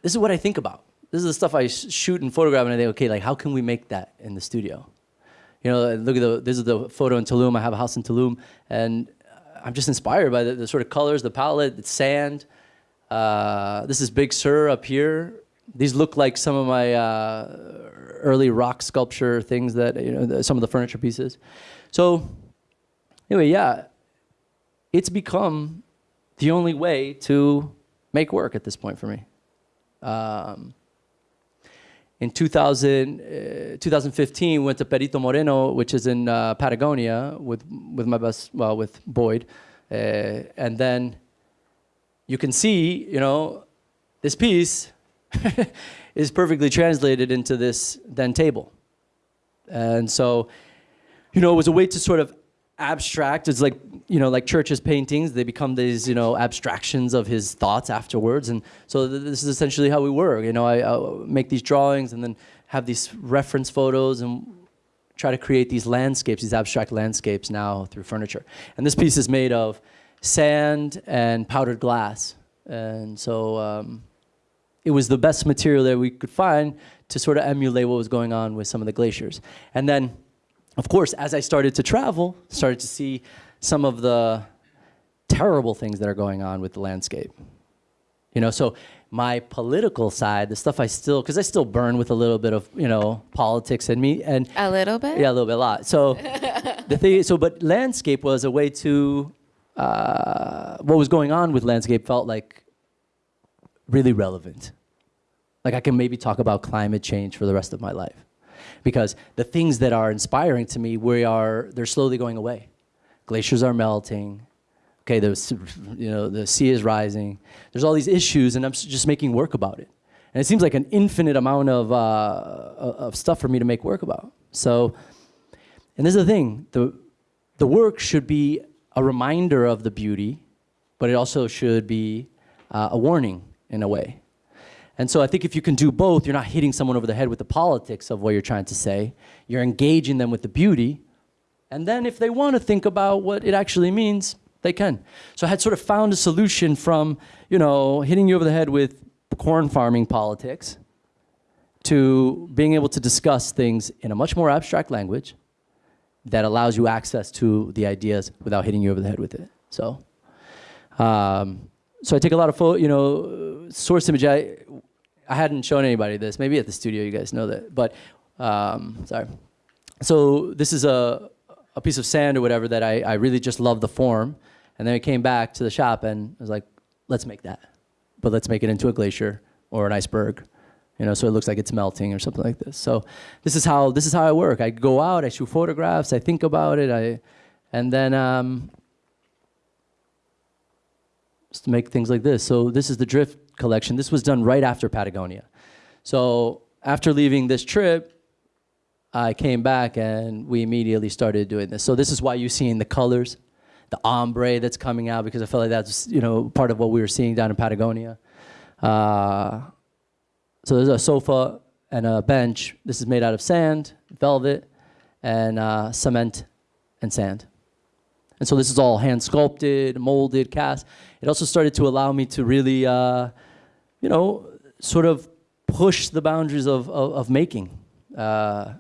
this is what I think about this is the stuff I shoot and photograph, and I think, okay, like how can we make that in the studio? You know, look at the, this is the photo in Tulum. I have a house in Tulum, and I'm just inspired by the, the sort of colors, the palette, the sand. Uh, this is Big Sur up here. These look like some of my uh, early rock sculpture things that, you know, the, some of the furniture pieces. So anyway, yeah, it's become the only way to make work at this point for me. Um, in 2000, uh, 2015, went to Perito Moreno, which is in uh, Patagonia, with with my best, well, with Boyd, uh, and then you can see, you know, this piece is perfectly translated into this then table, and so, you know, it was a way to sort of abstract. It's like, you know, like Church's paintings, they become these, you know, abstractions of his thoughts afterwards. And so th this is essentially how we work. You know, I I'll make these drawings and then have these reference photos and try to create these landscapes, these abstract landscapes now through furniture. And this piece is made of sand and powdered glass. And so um, it was the best material that we could find to sort of emulate what was going on with some of the glaciers. And then of course, as I started to travel, started to see some of the terrible things that are going on with the landscape. You know, so my political side, the stuff I still, because I still burn with a little bit of, you know, politics in me. and A little bit? Yeah, a little bit, a lot. So the thing, so, but landscape was a way to, uh, what was going on with landscape felt like really relevant. Like I can maybe talk about climate change for the rest of my life because the things that are inspiring to me, we are, they're slowly going away. Glaciers are melting. Okay, the, you know, the sea is rising. There's all these issues, and I'm just making work about it. And it seems like an infinite amount of, uh, of stuff for me to make work about. So, and this is the thing, the, the work should be a reminder of the beauty, but it also should be uh, a warning in a way. And so I think if you can do both, you're not hitting someone over the head with the politics of what you're trying to say. You're engaging them with the beauty. And then if they want to think about what it actually means, they can. So I had sort of found a solution from, you know, hitting you over the head with corn farming politics to being able to discuss things in a much more abstract language that allows you access to the ideas without hitting you over the head with it. So, um, so I take a lot of, you know, source image. I, I hadn't shown anybody this. Maybe at the studio you guys know that. But um, sorry. So this is a, a piece of sand or whatever that I, I really just love the form. And then I came back to the shop and I was like, let's make that. But let's make it into a glacier or an iceberg. You know, so it looks like it's melting or something like this. So this is how this is how I work. I go out, I shoot photographs, I think about it, I, and then um, to make things like this. So this is the drift collection. This was done right after Patagonia. So after leaving this trip, I came back and we immediately started doing this. So this is why you're seeing the colors, the ombre that's coming out because I felt like that's you know part of what we were seeing down in Patagonia. Uh, so there's a sofa and a bench. This is made out of sand, velvet, and uh, cement and sand. And so this is all hand sculpted, molded, cast. It also started to allow me to really, uh, you know, sort of push the boundaries of, of, of making, uh,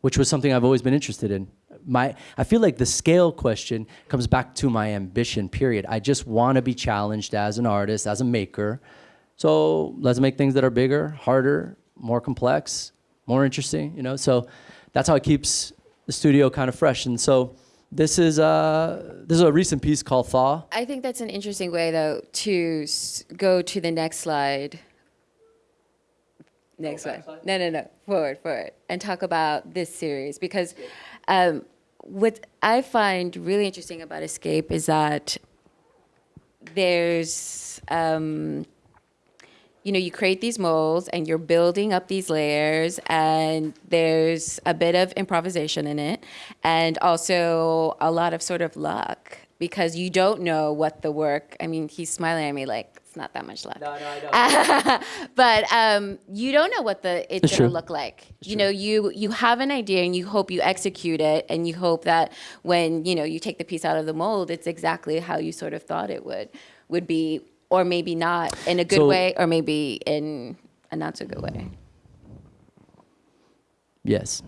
which was something I've always been interested in. My, I feel like the scale question comes back to my ambition, period. I just want to be challenged as an artist, as a maker. So let's make things that are bigger, harder, more complex, more interesting, you know? So that's how it keeps the studio kind of fresh. And so this is, uh, this is a recent piece called Thaw. I think that's an interesting way, though, to go to the next slide. next Go one. backside? No, no, no, forward, forward, and talk about this series because um, what I find really interesting about Escape is that there's, um, you know, you create these molds and you're building up these layers, and there's a bit of improvisation in it, and also a lot of sort of luck because you don't know what the work. I mean, he's smiling at me like it's not that much luck No, no, I know. but um, you don't know what the it's It's gonna true. look like. you know, you you have an idea and you hope you execute it, and you hope that when you know you take the piece out of the mold, it's exactly how you sort of thought it would would be, or maybe not in a good So- way, or maybe in a not so good way. Yes.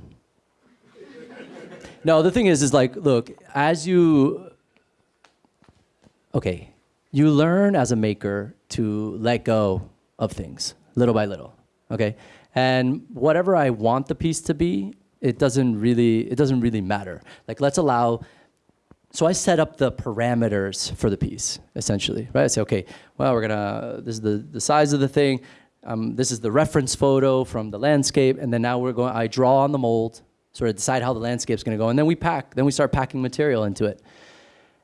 No, the thing is, is like, look, as you, okay, you learn as a maker to let go of things little by little, okay? And whatever I want the piece to be, it doesn't really, it doesn't really matter. Like, let's allow, so I set up the parameters for the piece, essentially, right? I say, okay, well, we're gonna, this is the, the size of the thing, um, this is the reference photo from the landscape, and then now we're going, I draw on the mold, sort of decide how the landscape's gonna go, and then we pack, then we start packing material into it.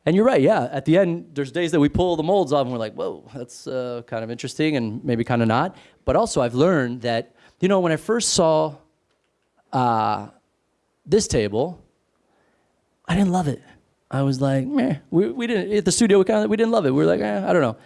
And you're right, yeah, at the end, there's days that we pull the molds off and we're like, whoa, that's uh, kind of interesting and maybe kind of not. But also, I've learned that, you know, when I first saw uh, this table, I didn't love it. I was like, meh. We, we didn't at the studio. We kind of we didn't love it. We were like, eh, I don't know.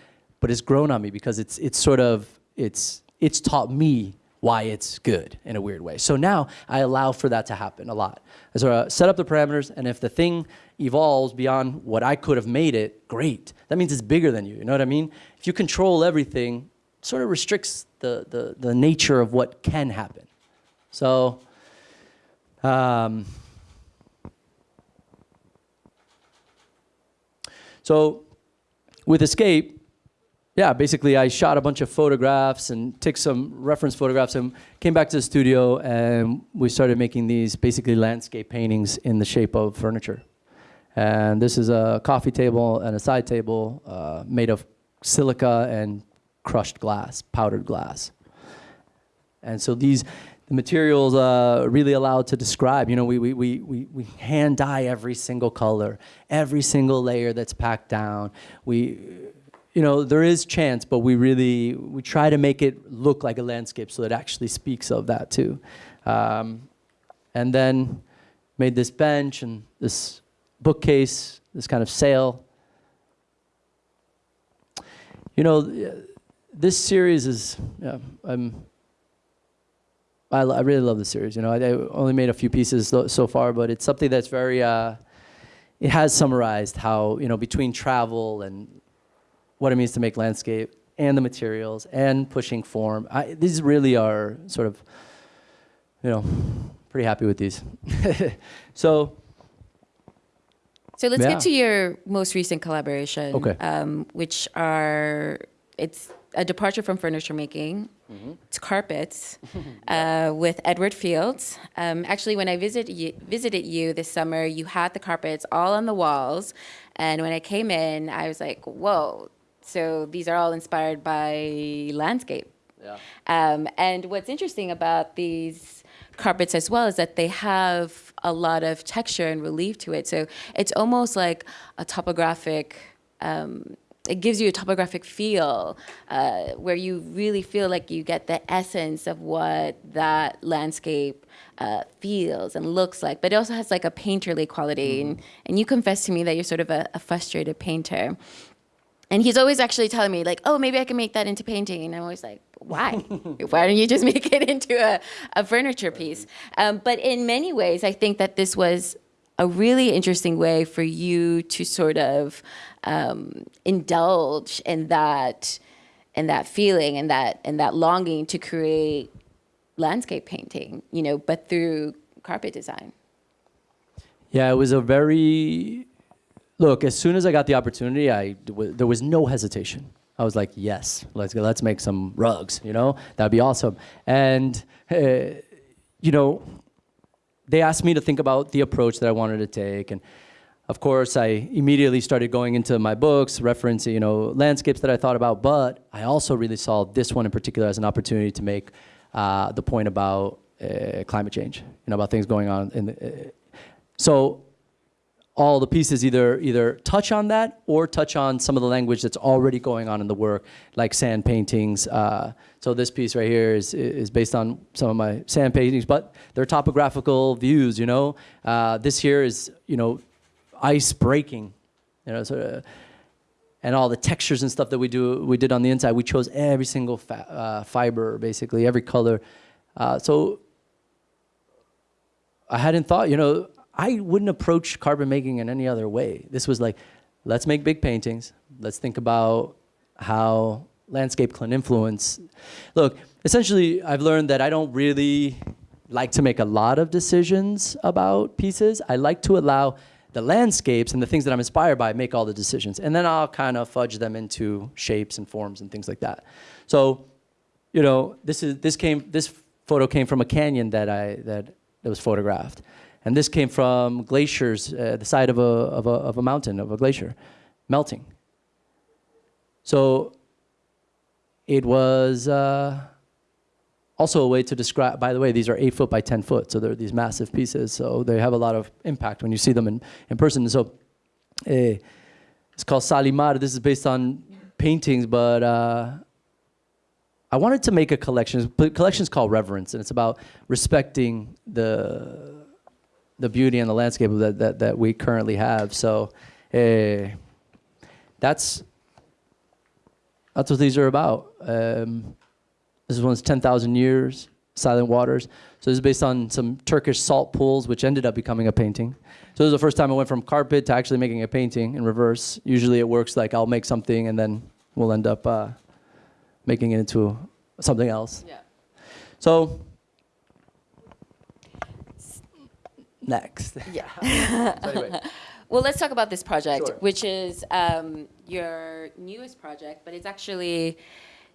But it's grown on me because it's it's sort of it's it's taught me why it's good in a weird way. So now I allow for that to happen a lot. I sort of set up the parameters, and if the thing evolves beyond what I could have made it, great. That means it's bigger than you. You know what I mean? If you control everything, sort of restricts the the, the nature of what can happen. So. Um, So with Escape, yeah, basically I shot a bunch of photographs and took some reference photographs and came back to the studio and we started making these basically landscape paintings in the shape of furniture. And this is a coffee table and a side table uh, made of silica and crushed glass, powdered glass. And so these the materials uh, really allowed to describe. You know, we, we, we, we, we hand dye every single color, every single layer that's packed down. We, you know, there is chance, but we really we try to make it look like a landscape so it actually speaks of that too. Um, and then made this bench and this bookcase, this kind of sail. You know, this series is, yeah, I'm, I, I really love the series. You know, I, I only made a few pieces so, so far, but it's something that's very. Uh, it has summarized how you know between travel and what it means to make landscape and the materials and pushing form. I, these really are sort of, you know, pretty happy with these. so So let's Yeah. get to your most recent collaboration, Okay. um, which are it's a departure from furniture making. Mm-hmm. It's carpets uh, with Edward Fields. Um, actually, when I visited you, visited you this summer, you had the carpets all on the walls, and when I came in, I was like, "Whoa!" So these are all inspired by landscape. yeah. Um, and what's interesting about these carpets as well is that they have a lot of texture and relief to it. So it's almost like a topographic. Um, it gives you a topographic feel uh, where you really feel like you get the essence of what that landscape uh, feels and looks like. But it also has like a painterly quality. And, and you confess to me that you're sort of a, a frustrated painter. And he's always actually telling me, like, oh, maybe I can make that into painting. And I'm always like, why? why don't you just make it into a, a furniture piece? Um, but in many ways, I think that this was a really interesting way for you to sort of um, indulge in that in that feeling and that and that longing to create landscape painting, you know, but through carpet design. Yeah, it was a very look. As soon as I got the opportunity, I there was no hesitation. I was like, yes, let's go. Let's make some rugs. You know, that'd be awesome. And uh, you know, they asked me to think about the approach that I wanted to take, and of course, I immediately started going into my books, referencing you know landscapes that I thought about. But I also really saw this one in particular as an opportunity to make uh, the point about uh, climate change, you know, about things going on. In the, uh, so all the pieces either either touch on that or touch on some of the language that's already going on in the work, like sand paintings. Uh, so this piece right here is is based on some of my sand paintings, but they're topographical views. You know, uh, this here is you know ice breaking, you know, sort of, and all the textures and stuff that we do we did on the inside. We chose every single uh, fiber, basically every color. Uh, so I hadn't thought, you know, I wouldn't approach carbon making in any other way. This was like, let's make big paintings. Let's think about how landscape can influence. Look, essentially, I've learned that I don't really like to make a lot of decisions about pieces. I like to allow the landscapes and the things that I'm inspired by make all the decisions. And then I'll kind of fudge them into shapes and forms and things like that. So, you know, this is this came this photo came from a canyon that I that, that was photographed. And this came from glaciers, uh, the side of a, of, a, of a mountain, of a glacier, melting. So it was uh, also a way to describe, by the way, these are eight foot by 10 foot, so they're these massive pieces, so they have a lot of impact when you see them in, in person. So eh, it's called Salimar. This is based on paintings, but uh, I wanted to make a collection. The collection is called Reverence, and it's about respecting the the beauty and the landscape that, that, that we currently have. So uh, that's, that's what these are about. Um, this one's 10,000 years, Silent Waters. So this is based on some Turkish salt pools, which ended up becoming a painting. So this is the first time I went from carpet to actually making a painting in reverse. Usually it works like I'll make something and then we'll end up uh, making it into something else. Yeah. So next. Yeah. so anyway, Well, let's talk about this project, Sure. which is um, your newest project, but it's actually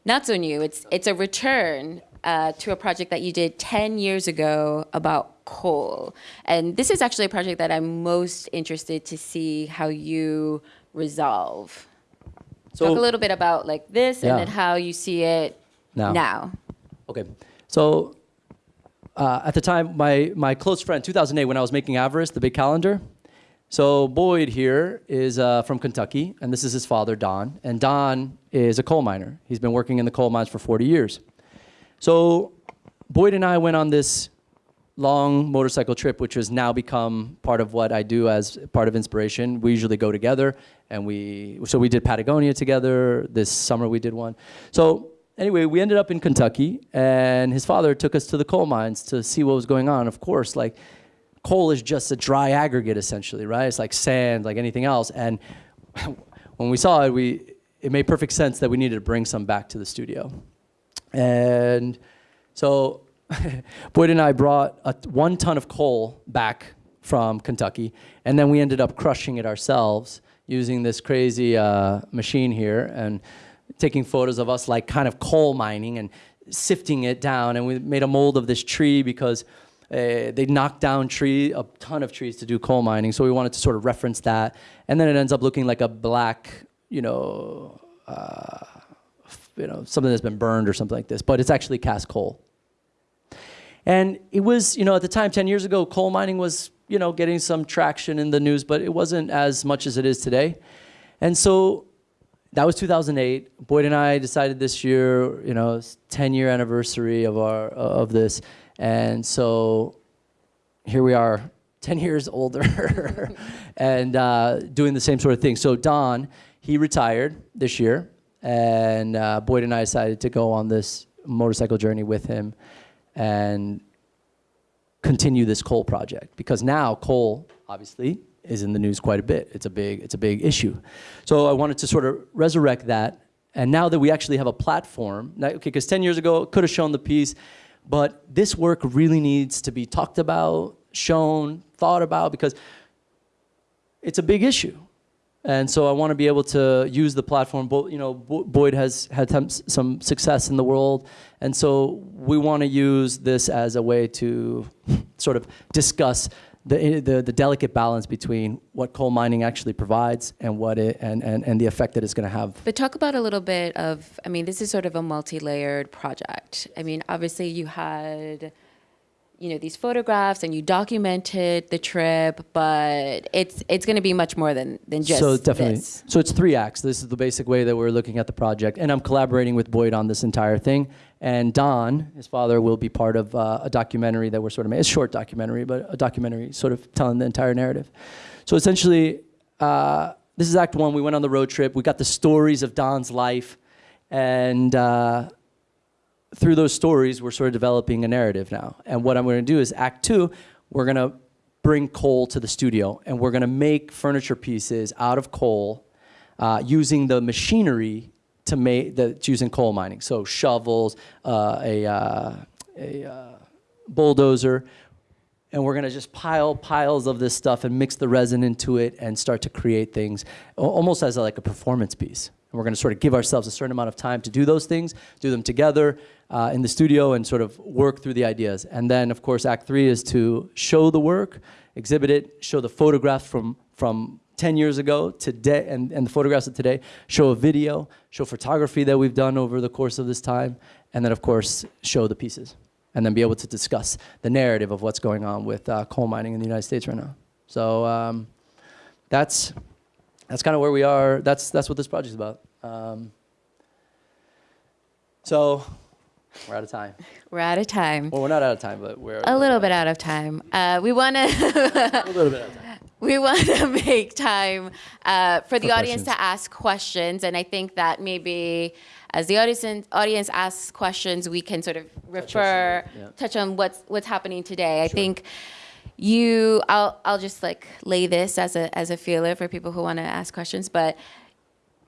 not so new. It's it's a return uh, to a project that you did 10 years ago about coal. And this is actually a project that I'm most interested to see how you resolve. So- Talk a little bit about like this Yeah. and then how you see it Now. now. Okay, so uh, at the time, my, my close friend, 2008, when I was making Avarice, the big calendar. So Boyd here is uh, from Kentucky, and this is his father, Don. And Don is a coal miner. He's been working in the coal mines for 40 years. So Boyd and I went on this long motorcycle trip, which has now become part of what I do as part of inspiration. We usually go together, and we so we did Patagonia together. This summer we did one. So anyway, we ended up in Kentucky, and his father took us to the coal mines to see what was going on. Of course, like coal is just a dry aggregate essentially, right? It's like sand, like anything else. And when we saw it, we it made perfect sense that we needed to bring some back to the studio. And so Boyd and I brought a, one ton of coal back from Kentucky, and then we ended up crushing it ourselves using this crazy uh, machine here and taking photos of us like kind of coal mining and sifting it down. And we made a mold of this tree because uh, they knocked down tree a ton of trees to do coal mining. So we wanted to sort of reference that, and then it ends up looking like a black, you know. Uh, you know, something that's been burned or something like this, but it's actually cast coal. And it was, you know, at the time, 10 years ago, coal mining was, you know, getting some traction in the news, but it wasn't as much as it is today. And so that was 2008. Boyd and I decided this year, you know, 10 year anniversary of our of this, and so here we are, 10 years older, and uh, doing the same sort of thing. So Don, he retired this year, and uh, Boyd and I decided to go on this motorcycle journey with him, and continue this coal project because now coal obviously is in the news quite a bit. It's a big it's a big issue. So I wanted to sort of resurrect that. And now that we actually have a platform, now, okay, because 10 years ago could have shown the piece, but this work really needs to be talked about, shown, thought about because it's a big issue. And so I want to be able to use the platform. Bo- you know, Bo- Boyd has had some, some success in the world, and so we want to use this as a way to sort of discuss the, the, the delicate balance between what coal mining actually provides and what it and, and, and the effect that it's going to have. But talk about a little bit of, I mean, this is sort of a multi-layered project. I mean, obviously you had, you know, these photographs and you documented the trip, but it's it's going to be much more than than just so definitely this. so it's three acts this is the basic way that we're looking at the project and i'm collaborating with boyd on this entire thing and don his father will be part of uh, a documentary that we're sort of making a short documentary but a documentary sort of telling the entire narrative. So essentially uh, this is act one. We went on the road trip. We got the stories of don's life. And uh, through those stories, we're sort of developing a narrative now. And what I'm going to do is Act Two, we're going to bring coal to the studio, and we're going to make furniture pieces out of coal uh, using the machinery to make that's using coal mining. So shovels, uh, a, uh, a uh, bulldozer, and we're gonna just pile piles of this stuff and mix the resin into it and start to create things almost as a, like a performance piece. And we're gonna sort of give ourselves a certain amount of time to do those things, do them together uh, in the studio and sort of work through the ideas. And then of course act three is to show the work, exhibit it, show the photographs from, from 10 years ago today and, and the photographs of today, show a video, show photography that we've done over the course of this time, and then of course show the pieces and then be able to discuss the narrative of what's going on with uh, coal mining in the United States right now. So um, that's that's kind of where we are. That's that's what this project is about. Um, so we're out of time. We're out of time. Well, we're not out of time, but we're A little bit out of time. Uh, we want to A little bit out of time. We want to make time uh, for the For audience questions. to ask questions, and I think that maybe as the audience audience asks questions, we can sort of refer yeah. touch on what's what's happening today. I think you I'll I'll just like lay this as a as a feeler for people who want to ask questions, but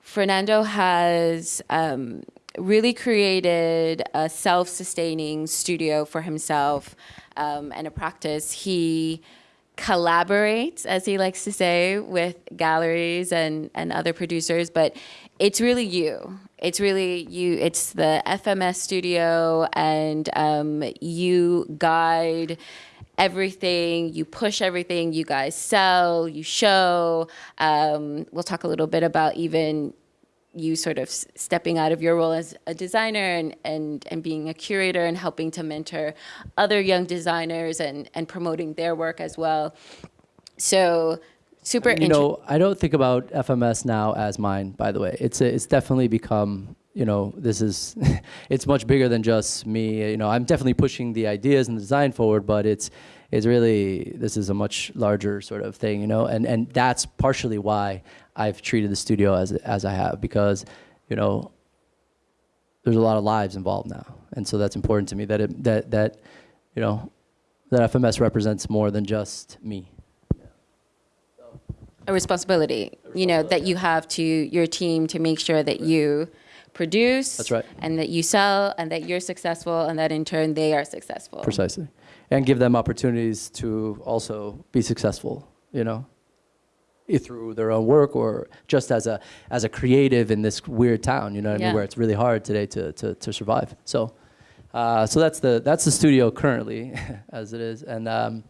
Fernando has um, really created a self-sustaining studio for himself um, and a practice. He collaborates, as he likes to say, with galleries and, and other producers, but it's really you. It's really you. It's the FMS studio, and um, you guide everything, you push everything, you guys sell, you show. Um, we'll talk a little bit about even you sort of stepping out of your role as a designer and, and, and being a curator and helping to mentor other young designers and, and promoting their work as well. So super You know, I don't think about FMS now as mine. By the way, it's a, it's definitely become. You know, this is, it's much bigger than just me. You know, I'm definitely pushing the ideas and the design forward, but it's, it's really this is a much larger sort of thing. You know, and and that's partially why I've treated the studio as as I have because, you know, there's a lot of lives involved now, and so that's important to me that it, that that, you know, that FMS represents more than just me. a responsibility, you know, that you have to your team to make sure that you produce That's right. and that you sell and that you're successful and that in turn they are successful. Precisely. And give them opportunities to also be successful, you know, through their own work or just as a, as a creative in this weird town, you know what I mean, where it's really hard today to, to, to survive. So, uh, so that's the, that's the studio currently as it is. And um,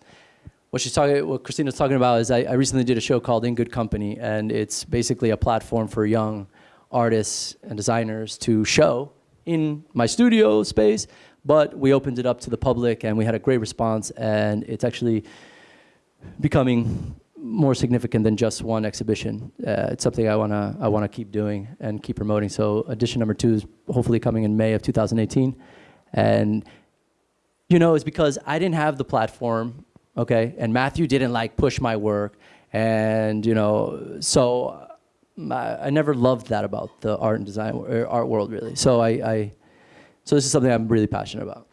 what she's talking, what Christina's talking about is I, I recently did a show called In Good Company, and it's basically a platform for young artists and designers to show in my studio space, but we opened it up to the public and we had a great response, and it's actually becoming more significant than just one exhibition. Uh, it's something I wanna I wanna keep doing and keep promoting. So edition number two is hopefully coming in May of 2018, and you know it's because I didn't have the platform, okay, and Matthew didn't like push my work, and you know so. I, I never loved that about the art and design or art world really. So I, I so this is something I'm really passionate about.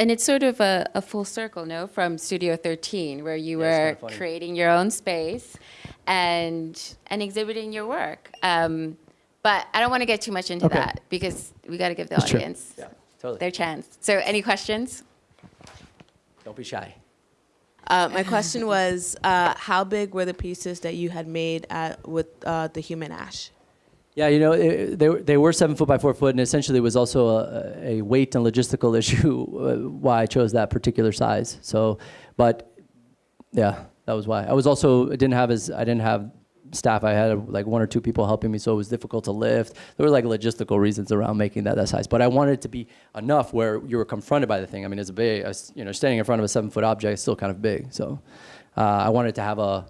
So And it's sort of a, a full circle, no, from Studio 13, where you Yeah, were kinda creating your own space and and exhibiting your work. Um, but I don't want to get too much into Okay. that because we got to give the That's audience yeah, totally. their chance. So, any questions? Don't be shy. Uh, my question was, uh, how big were the pieces that you had made at, with uh, the human ash? Yeah, you know, it, they, they were seven foot by four foot, and essentially it was also a, a weight and logistical issue uh, why I chose that particular size. So, but yeah, that was why. I was also I didn't have as I didn't have staff. I had like one or two people helping me, so it was difficult to lift. There were like logistical reasons around making that that size, but I wanted it to be enough where you were confronted by the thing. I mean, it's a big, you know, standing in front of a seven foot object is still kind of big. So uh, I wanted to have a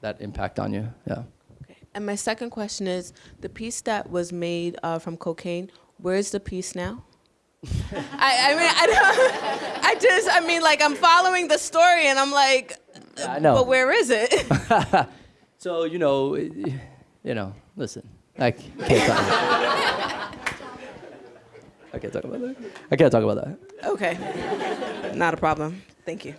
that impact on you. Yeah. And my second question is the piece that was made uh, from cocaine. Where's the piece now? I, I mean, I don't. I just, I mean, like I'm following the story, and I'm like, I know. but where is it? So you know, you know, listen, I can't talk. About I can't talk about that. I can't talk about that. okay, not a problem. Thank you.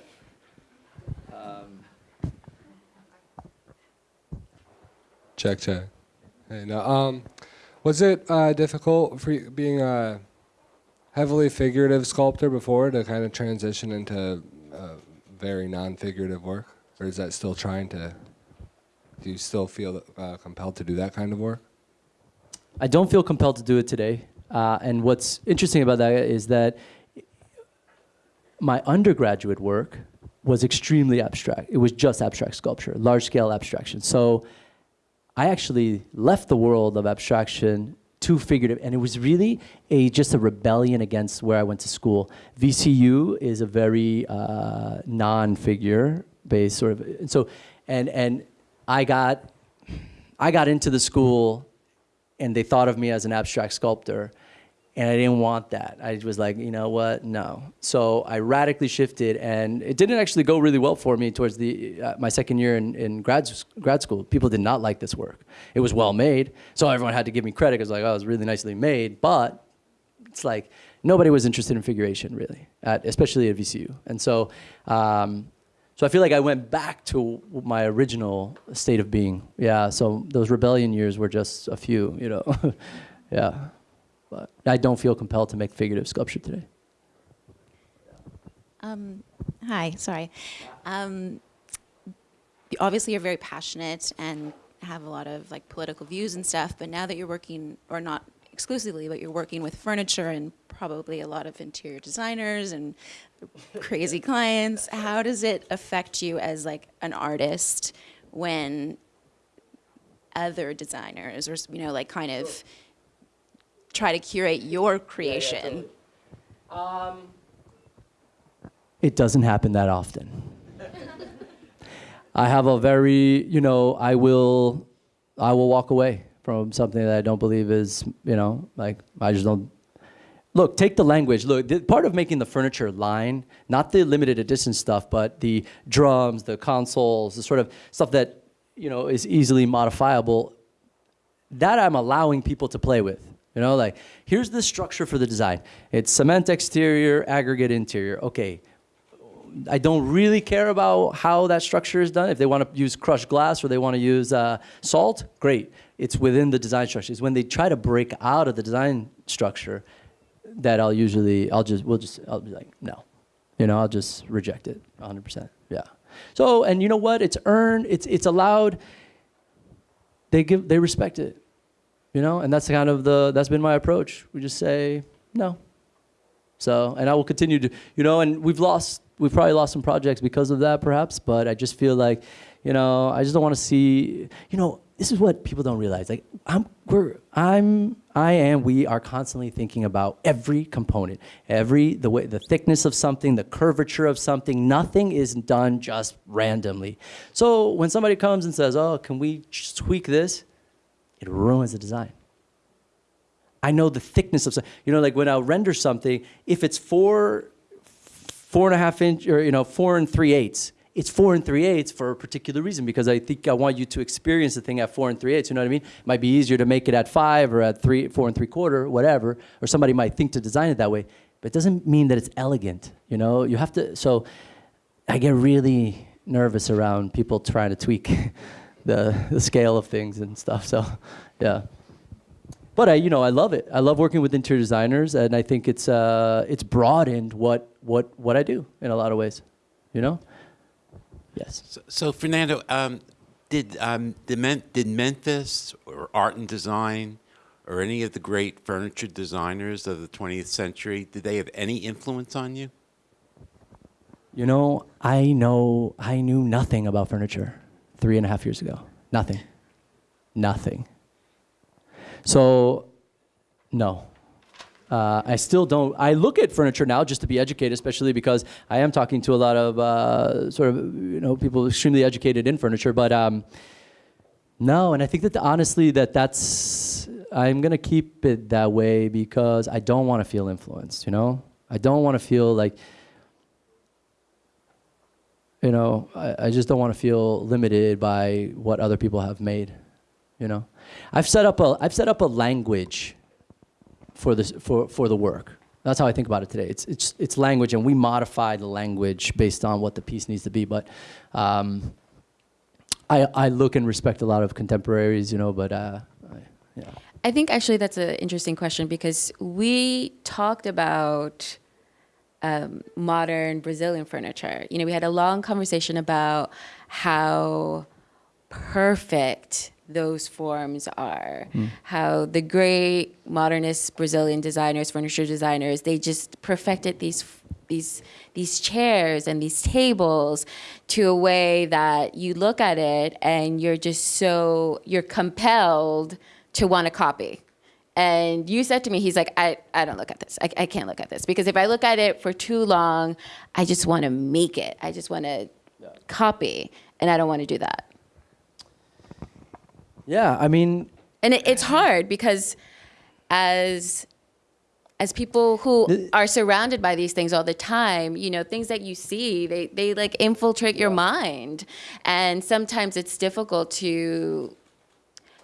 Check, check. Hey, now, um, was it uh, difficult for you being a heavily figurative sculptor before to kind of transition into uh, very non-figurative work, or is that still trying to? Do you still feel uh, compelled to do that kind of work? I don't feel compelled to do it today. Uh, and what's interesting about that is that my undergraduate work was extremely abstract. It was just abstract sculpture, large scale abstraction. So I actually left the world of abstraction to figurative, and it was really a just a rebellion against where I went to school. VCU is a very uh, non-figure based sort of, and so and and I got I got into the school, and they thought of me as an abstract sculptor, and I didn't want that. I was like, you know what? No. So I radically shifted, and it didn't actually go really well for me towards the uh, my second year in, in grad grad school. People did not like this work. It was well made, so everyone had to give me credit because like, oh, it was really nicely made. But it's like nobody was interested in figuration really, at, especially at VCU. And so, um, so I feel like I went back to my original state of being. Yeah. So those rebellion years were just a few, you know. yeah. But I don't feel compelled to make figurative sculpture today. Um, hi, sorry. Um, obviously, you're very passionate and have a lot of like political views and stuff. But now that you're working, or not exclusively, but you're working with furniture and probably a lot of interior designers and crazy clients, how does it affect you as like an artist when other designers or you know like kind of try to curate your creation? Um, it doesn't happen that often. I have a very, you know, I will, I will walk away from something that I don't believe is, you know, like I just don't. Look, take the language. Look, the, part of making the furniture line, not the limited edition stuff, but the drums, the consoles, the sort of stuff that, you know, is easily modifiable. That I'm allowing people to play with. You know, like here's the structure for the design. It's cement exterior, aggregate interior. Okay, I don't really care about how that structure is done. If they want to use crushed glass or they want to use uh, salt, great. It's within the design structure. It's when they try to break out of the design structure that I'll usually, I'll just, we'll just, I'll be like, no. You know, I'll just reject it 100%. Yeah. So, and you know what? It's earned, it's, it's allowed. They give, they respect it. You know, and that's kind of the, that's been my approach. We just say, no, so, and I will continue to, you know, and we've lost, we've probably lost some projects because of that, perhaps. But I just feel like, you know, I just don't want to see, you know, this is what people don't realize. Like, I'm, we're, I'm, I am, we are constantly thinking about every component, every the way, the thickness of something, the curvature of something. Nothing is done just randomly. So when somebody comes and says, "Oh, can we tweak this?" It ruins the design. I know the thickness of, you know, like when I render something, if it's four, four and a half inch, or you know, four and three eighths, it's four and three eighths for a particular reason because I think I want you to experience the thing at four and three eighths. You know what I mean? It might be easier to make it at five or at three, four and three quarter, whatever. Or somebody might think to design it that way, but it doesn't mean that it's elegant. You know, you have to. So, I get really nervous around people trying to tweak the the scale of things and stuff. So, yeah. But I, you know, I love it. I love working with interior designers, and I think it's uh, it's broadened what what what I do in a lot of ways. You know. Yes. So, so Fernando, um, did um, did, Men- did Memphis or Art and Design or any of the great furniture designers of the 20th century did they have any influence on you? You know, I know, I knew nothing about furniture three and a half years ago. Nothing. Nothing. So, no. Uh, I still don't. I look at furniture now just to be educated, especially because I am talking to a lot of uh, sort of you know people extremely educated in furniture. But um, no, and I think that honestly that that's I'm gonna keep it that way because I don't want to feel influenced. You know, I don't want to feel like you know I, I just don't want to feel limited by what other people have made. You know, I've set up a I've set up a language for this for for the work. That's how I think about it today. It's it's it's language, and we modify the language based on what the piece needs to be. But um, I I look and respect a lot of contemporaries, you know. But uh, I, yeah. I think actually that's an interesting question because we talked about um, modern Brazilian furniture. You know, we had a long conversation about how perfect those forms are, how the great modernist Brazilian designers, furniture designers, they just perfected these these these chairs and these tables to a way that you look at it and you're just so you're compelled to want to copy. And you said to me, he's like, I, I don't look at this. I, I can't look at this because if I look at it for too long, I just want to make it. I just want to copy, and I don't want to do that. Yeah, I mean, And it, it's hard because as as people who are surrounded by these things all the time, you know, things that you see, they, they like infiltrate your mind. And sometimes it's difficult to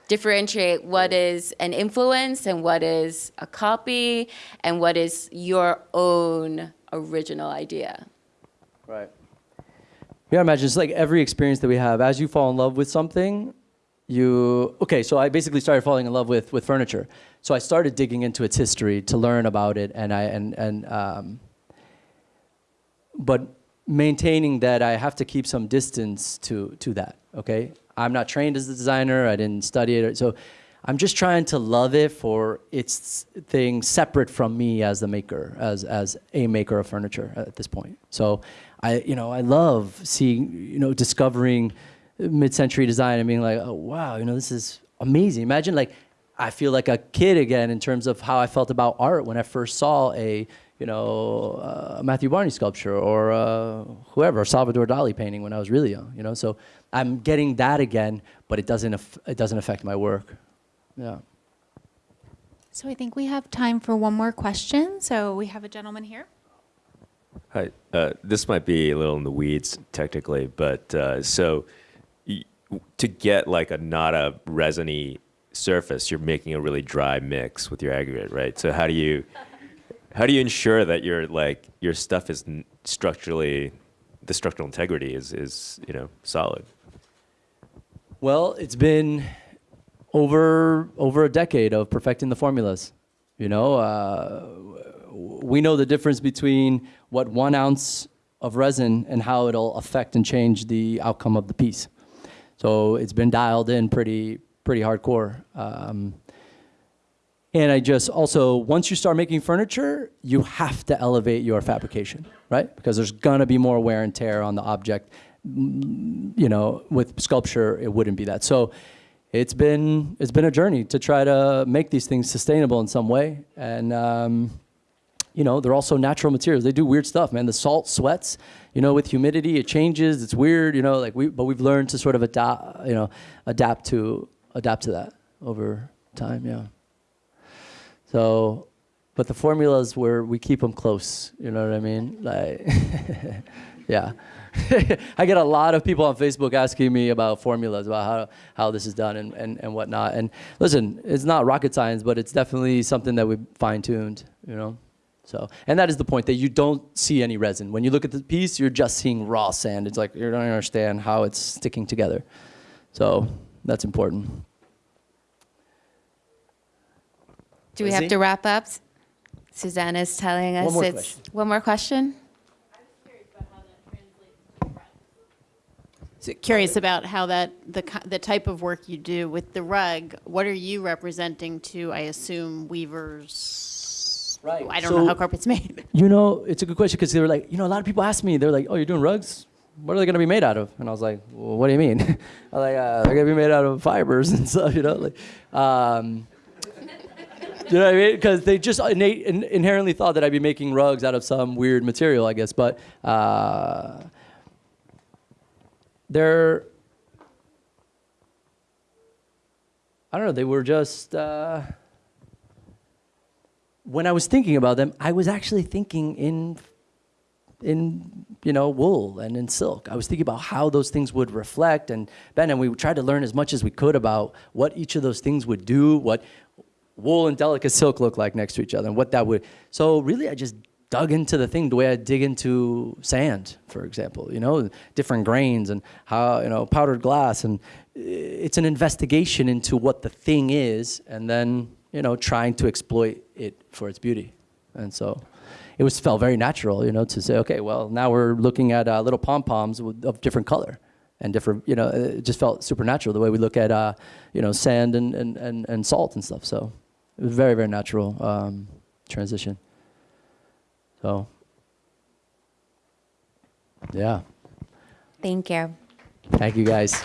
differentiate what is an influence and what is a copy and what is your own original idea. Right. Yeah, I imagine it's like every experience that we have. As you fall in love with something, you okay. So I basically started falling in love with with furniture. So I started digging into its history to learn about it, and I and and um, but maintaining that I have to keep some distance to to that. Okay, I'm not trained as a designer. I didn't study it, so I'm just trying to love it for its thing separate from me as the maker, as as a maker of furniture at this point. So I you know I love seeing you know discovering mid-century design and being like, oh wow, you know this is amazing. Imagine like I feel like a kid again in terms of how I felt about art when I first saw a you know uh, Matthew Barney sculpture or uh, whoever Salvador Dali painting when I was really young. You know, so I'm getting that again, but it doesn't it doesn't affect my work. Yeah. So I think we have time for one more question. So we have a gentleman here. Hi. Uh, this might be a little in the weeds technically, but uh, so y- to get like a not a resiny surface, you're making a really dry mix with your aggregate, right? So how do you how do you ensure that your like your stuff is structurally the structural integrity is is you know solid? Well, it's been over over a decade of perfecting the formulas. You know, uh, we know the difference between what one ounce of resin and how it'll affect and change the outcome of the piece. So it's been dialed in pretty pretty hardcore. Um, and I just also, once you start making furniture, you have to elevate your fabrication, right? Because there's gonna be more wear and tear on the object. Mm, You know, with sculpture, it wouldn't be that. So it's been it's been a journey to try to make these things sustainable in some way. And um, you know, they're also natural materials. They do weird stuff, man. The salt sweats, you know, with humidity, it changes. It's weird, you know, like we, but we've learned to sort of adapt, you know, adapt to, adapt to that over time, yeah. So, but the formulas where we keep them close, you know what I mean? Like, yeah. I get a lot of people on Facebook asking me about formulas, about how, how this is done and, and, and whatnot. And listen, it's not rocket science, but it's definitely something that we fine tuned, you know? So, and that is the point that you don't see any resin. When you look at the piece, you're just seeing raw sand. It's like you don't understand how it's sticking together. So that's important. Do we Lizzie? have to wrap up? Susanna's telling us One more it's question. one more question. So curious about how that the the type of work you do with the rug. What are you representing to? I assume weavers, Right. I don't know how carpet's made. You know, it's a good question because they were like, you know, a lot of people ask me, they're like, oh, you're doing rugs? What are they going to be made out of? And I was like, well, what do you mean? I'm like, uh, they're going to be made out of fibers and stuff, you know? Like, um, you know what I mean? Because they just innate, in, inherently thought that I'd be making rugs out of some weird material, I guess. But uh, they're, I don't know, they were just. Uh, when I was thinking about them, I was actually thinking in in you know wool and in silk. I was thinking about how those things would reflect and Ben and we tried to learn as much as we could about what each of those things would do, what wool and delicate silk look like next to each other, and what that would. So really, I just dug into the thing the way I dig into sand, for example. You know, different grains and how you know powdered glass, and it's an investigation into what the thing is, and then you know trying to exploit it for its beauty, and so it was felt very natural, you know, to say, okay, well, now we're looking at uh, little pom poms of different color and different, you know, it just felt supernatural the way we look at, uh, you know, sand and, and, and, and salt and stuff. So it was very, very natural um, transition. So, yeah, Thank you. thank you guys.